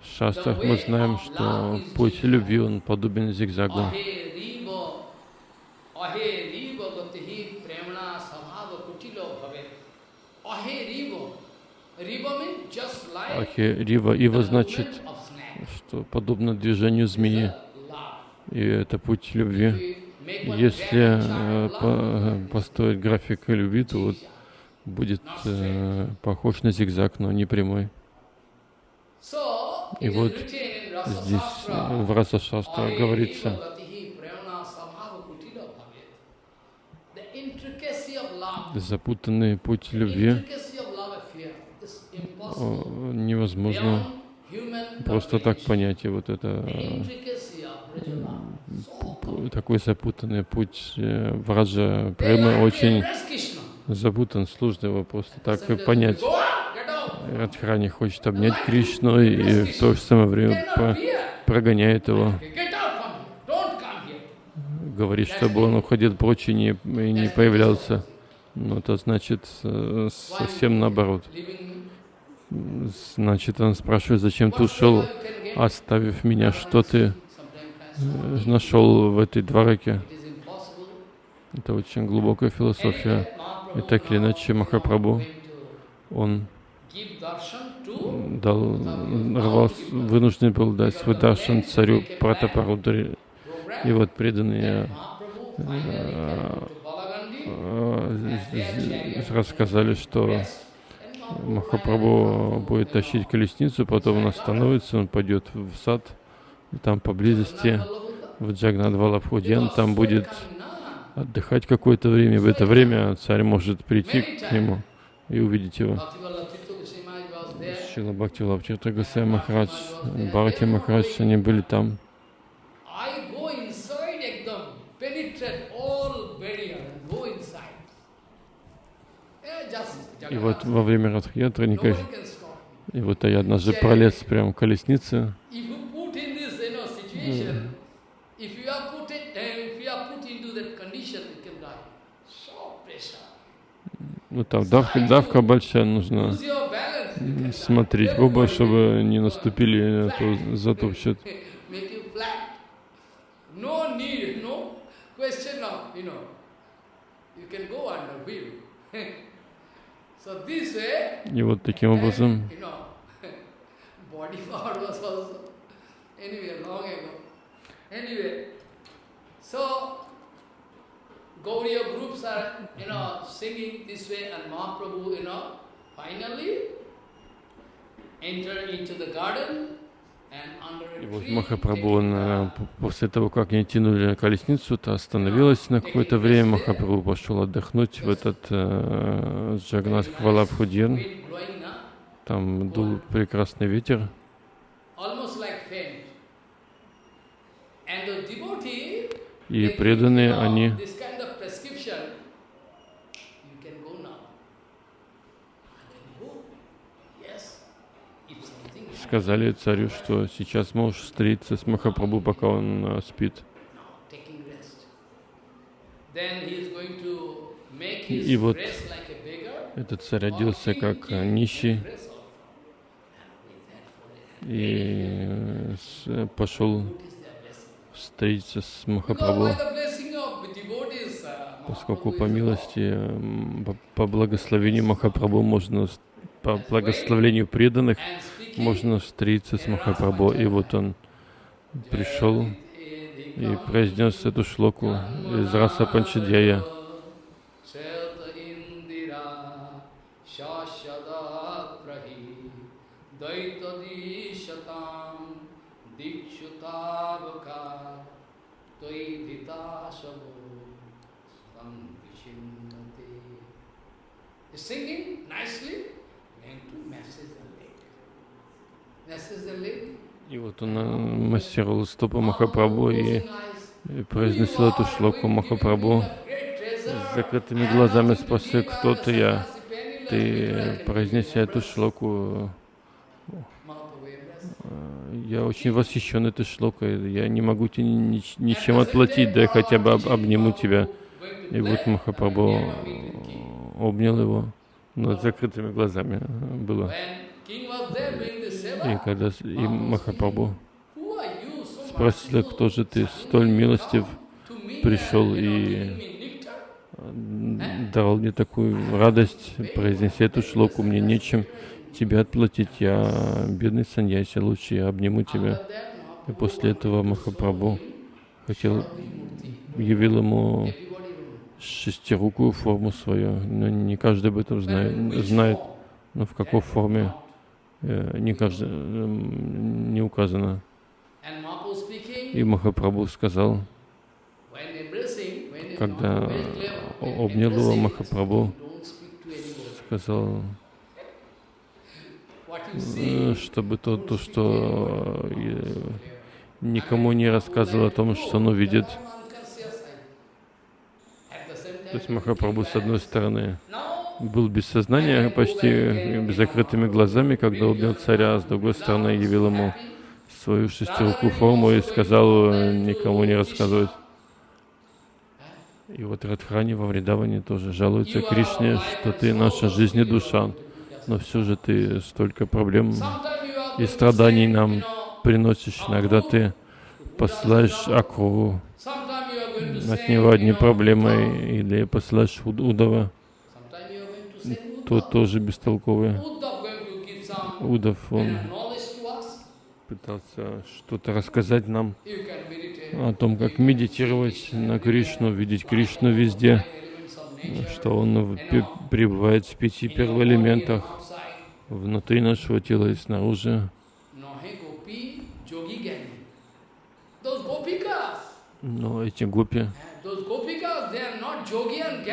в шастрах мы знаем, что путь любви, он подобен зигзагу. Ахи Рива. Ива значит, что подобно движению змеи. И это путь любви. Если э, по, построить график любви, то вот будет э, похож на зигзаг, но не прямой. И вот здесь э, в Раса Шастра говорится, запутанный путь любви невозможно просто так понять. И вот это такой запутанный путь э, враджа премы очень запутан, сложно его просто так и понять. Радхарани хочет обнять Кришну и в то же самое время прогоняет его. Говорит, чтобы он уходил прочь и не, и не появлялся. Но это значит э, совсем наоборот. Значит, он спрашивает, зачем ты ушел, оставив меня, что ты Э, нашел в этой двораке. Это очень глубокая философия. И так или иначе Махапрабху, он дал, рвался, вынужден был дать свой даршан царю Пратапарудри. И вот преданные э, рассказали, что Махапрабху будет тащить колесницу, потом он остановится, он пойдет в сад, там поблизости, в Джагнадвалабхудьян, там будет отдыхать какое-то время. В это время царь может прийти к нему и увидеть его. Шила Бхакти Лапчата Гасай Махарадж, Бхакти Махарадж, они были там. И вот во время Радхаятры никак... И вот я однажды пролез прямо в колеснице. Ну там давка, давка большая, нужно смотреть оба, чтобы не наступили эту затопчет. И вот таким образом Anyway, so Gauriya groups are, you know, singing this way and Mahaprabhu, you know, finally enter into the garden and under И вот Махапрабху, э, после того, как они тянули колесницу, то остановилась на какое-то время. Махапрабху пошел отдохнуть в этот э, Джагнат na? Там дул прекрасный ветер. И преданные, они this kind of prescription, you can go now. I can go. Yes. If something happens, сказали царю, что сейчас можешь встретиться с Махапрабху, пока он э, спит. И вот. Этот царь оделся как э, нищий и э, пошел встретиться с Махапрабху. uh, Поскольку по милости, м, по- благословению Махапрабху можно, по благословению преданных, можно встретиться с Махапрабху. И вот он пришел и произнес эту шлоку из Раса Панчадьяя. Singing nicely, going to massage the leg. Massage the leg, И вот он массировал стопы Махапрабху и произносил эту шлоку Махапрабху с закрытыми глазами спросил, кто ты я. Ты произнеся эту шлоку, э, я очень восхищен этой шлокой, я не могу тебе ни- ни- ничем отплатить, да я хотя бы об- обниму тебя. И вот Махапрабху обнял его, но с закрытыми глазами. Было. И когда и Махапрабху спросили, кто же ты, столь милостив, пришел и м, дал мне такую радость, произнеся эту шлоку, мне нечем тебе отплатить, я бедный саньяси, лучше я обниму тебя. И после этого Махапрабху хотел, явил ему шестирукую форму свою, но не каждый об этом знает, знает но в какой форме э, не, каждый, эм, не указано. И Махапрабху сказал, когда обнял его Махапрабху, сказал, э, чтобы то, то что э, никому не рассказывал о том, что он увидит. То есть Махапрабху, с одной стороны, был без сознания, почти закрытыми глазами, когда убил царя, а с другой стороны, явил ему свою шестирукую форму и сказал никому не рассказывать. И вот Радхрани во Вридаване тоже жалуется Кришне, что ты наша жизнь и душа, но все же ты столько проблем и страданий нам приносишь. Иногда ты посылаешь Акру, от него одни проблемы, или посылаешь Уд- Удава, тот тоже бестолковый. Удав, он пытался что-то рассказать нам о том, как медитировать на Кришну, видеть Кришну везде, что он пребывает в пяти первоэлементах, внутри нашего тела и снаружи. Но эти гопи,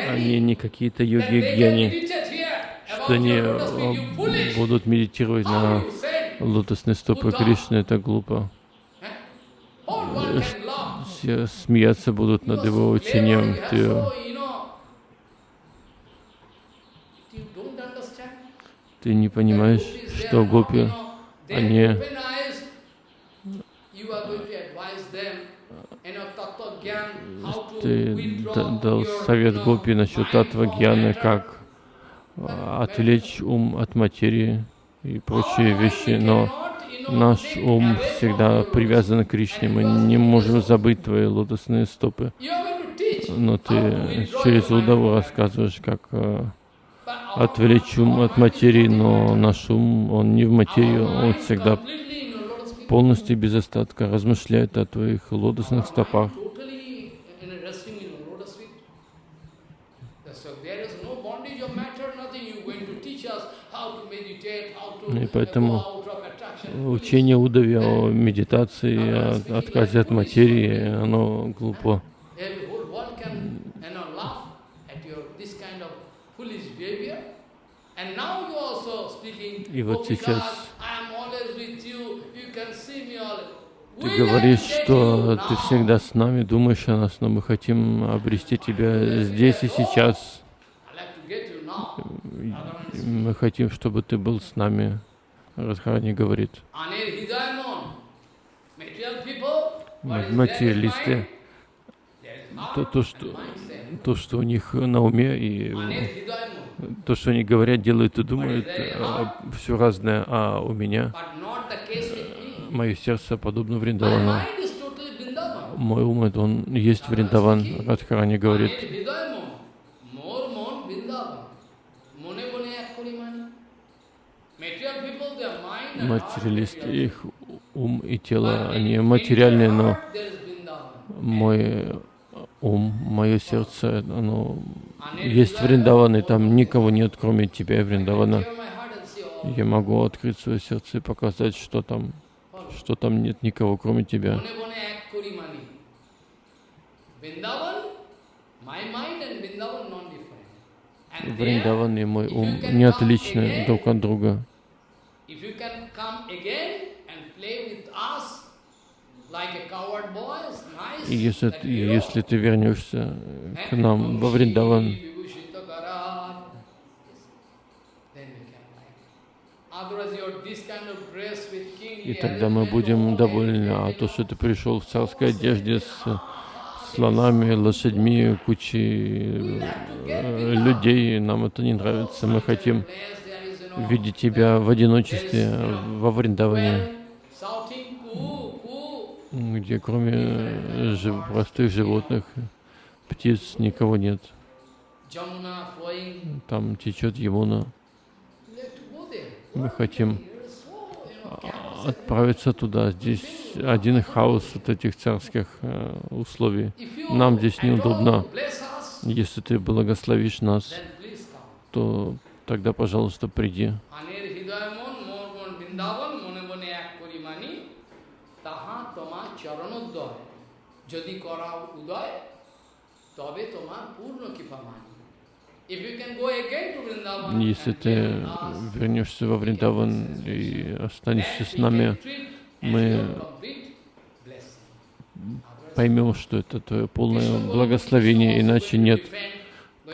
они не какие-то йоги и гьяни, что они э, будут медитировать на лотосные стопы Кришны, это глупо. Э, Все смеяться будут над его учением. Ты, ты не понимаешь, что гопи, они ты да- дал совет гопи насчет татва гьяны, как отвлечь ум от материи и прочие вещи, но наш ум всегда привязан к Кришне, мы не можем забыть твои лотосные стопы. Но ты через Удаву рассказываешь, как э, отвлечь ум от материи, но наш ум, он не в материю, он всегда полностью без остатка размышляет о твоих лотосных стопах. И поэтому учение Удови о медитации, о отказе от материи, оно глупо. И вот "Oh, сейчас. Ты говоришь, что ты всегда с нами, думаешь о нас, но мы хотим обрести тебя здесь и сейчас. I like to get you now. И Мы хотим, чтобы ты был с нами. Радхарани говорит. Материалисты, то, то, что, то, что у них на уме, и то, что они говорят, делают и думают, все разное, а у меня мое сердце подобно Вриндавану. Мой ум, это он есть Вриндаван. Радхарани говорит. Материалисты, material. их ум и тело, они материальные, но мой ум, мое сердце, оно есть Вриндаван, и там никого нет, кроме тебя, Вриндавана. Я могу открыть свое сердце и показать, что там, что там нет никого, кроме тебя. Вриндаван и мой ум не отличны друг от друга. if you can come again and play with us like a coward boy, it's nice. И если, ты- если ты вернешься к нам во Вриндаван, и тогда мы будем довольны. А то, что ты пришел в царской одежде с слонами, лошадьми, кучей э, людей, нам это не нравится. Мы хотим видеть тебя в одиночестве во Вриндаване. Где кроме э, жив- простых животных, птиц никого нет. Там течет Ямуна. Мы хотим chaos. отправиться туда. Здесь один хаос от этих царских э, условий. Нам здесь неудобно. Если ты благословишь нас, то тогда, пожалуйста, приди. তাহা তোমার চরণোদ্দয় যদি করাও উদয় তবে তোমার পূর্ণ কৃপা মানি If you can go again to Vrindavan Если and ты hear us, вернешься во Вриндаван и останешься с нами, мы поймем, что это твое полное благословение, иначе нет.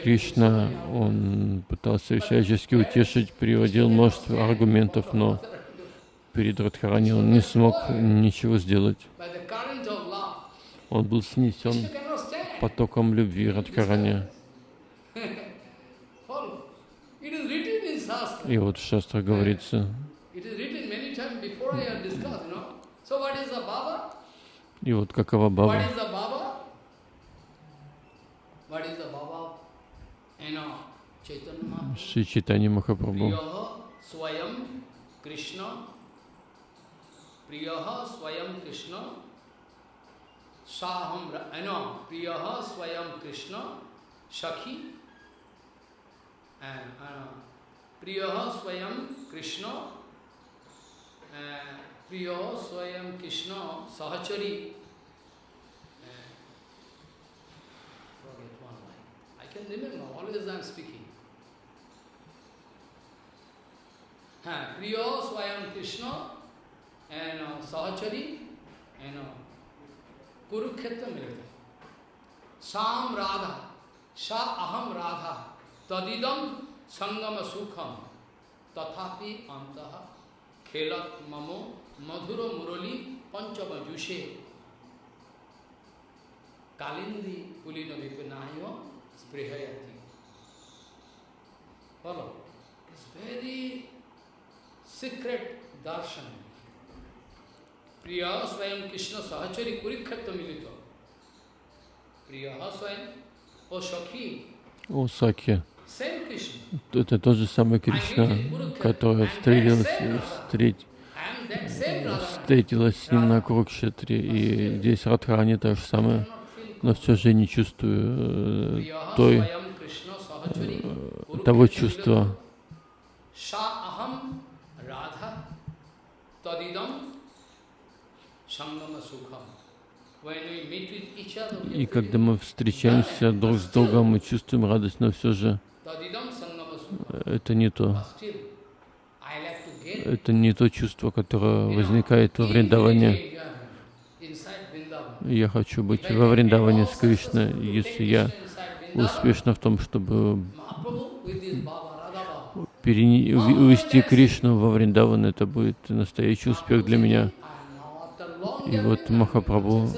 Кришна, он пытался всячески утешить, приводил множество аргументов, но перед Радхарани он не смог ничего сделать. Он был снесен потоком любви Радхарани. И вот в Шастре говорится, и вот какова Баба. Is the Baba? प्रिय स्वयं कृष्ण साहम एन प्रिय स्वयं कृष्ण, सखी प्रिय स्वयं कृष्ण प्रिय स्वयं कृष्ण, सहचरी प्रिय स्वयं कृष्ण एन सहचरी एन कुरुक्षेत्र मिलते साम राधा सा अहम राधा तदिदम संगम सुखम तथापि अंत खेलत ममो मधुर मुरली पंचम जुषे कालिंदी पुलिन विपिनाय स्पृहयति Follow. It's very secret darshan. Priya Swayam Krishna Sahachari Kurikshetra Milito. Priya Swayam, O Shakhi, О Саки, это тот же самый Кришна, который встретилась, встреть, встретилась с ним на Курукшетре, и здесь Радхарани то же самое, но все же не чувствую э, той, того чувства, И когда мы встречаемся друг с другом, мы чувствуем радость, но все же это не то. Это не то чувство, которое возникает во Вриндаване. Я хочу быть во Вриндаване с Кришной. Если я успешна в том, чтобы Mahaprabhu with his Baba, Radha Baba. перене- уви- увести Кришну во Вриндаван, это будет настоящий успех для меня. And now after long И вот Махапрабху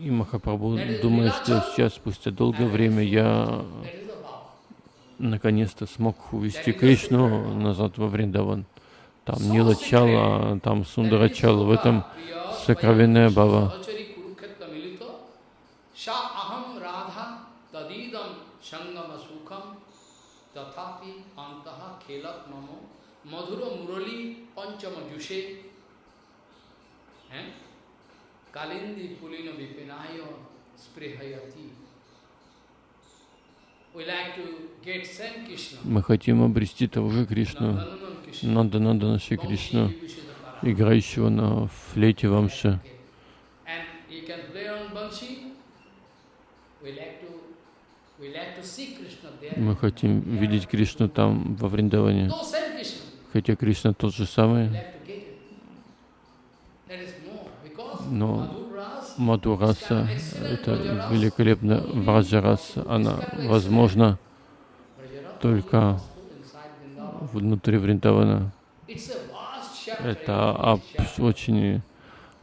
и Махапрабху думает, что сейчас, спустя долгое время, я наконец-то смог увести Кришну назад во Вриндаван. Там Нилачала, там Сундарачала, в этом сокровенная бава. Tathapi antaha khelat mamo madhura murali panchama jushe eh? kalindi pulino vipinayo sprihayati. Мы хотим обрести того же Кришну. Нанда Нанда Наши Кришну, играющего на флейте Вамши. Мы хотим видеть Кришну там, во Вриндаване. Хотя Кришна тот же самый, но Мадураса — это великолепно Враджараса. Она возможна только внутри Вриндавана. Это об- очень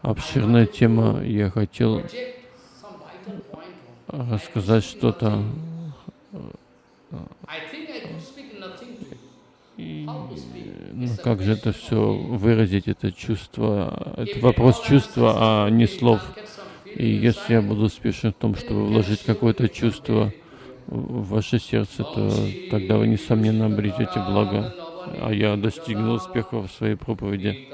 обширная тема. Я хотел рассказать что-то. I think I could speak nothing to you. И, How to speak? Ну, как же это все выразить, это чувство, это вопрос чувства, а не слов. И если я буду успешен в том, чтобы вложить какое-то чувство в ваше сердце, то тогда вы, несомненно, обретете благо. А я достигну успеха в своей проповеди.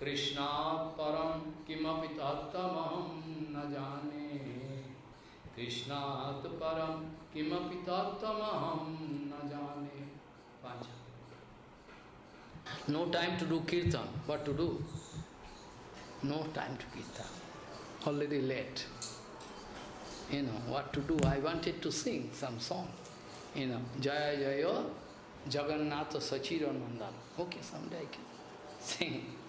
Krishna किमपि न जाने। कृष्णात् परं न जाने। No time to do kirtan what to do no time to kirtan already late you know what to do I wanted to sing some song you know जय जय Jagannath Sachinandan okay some day I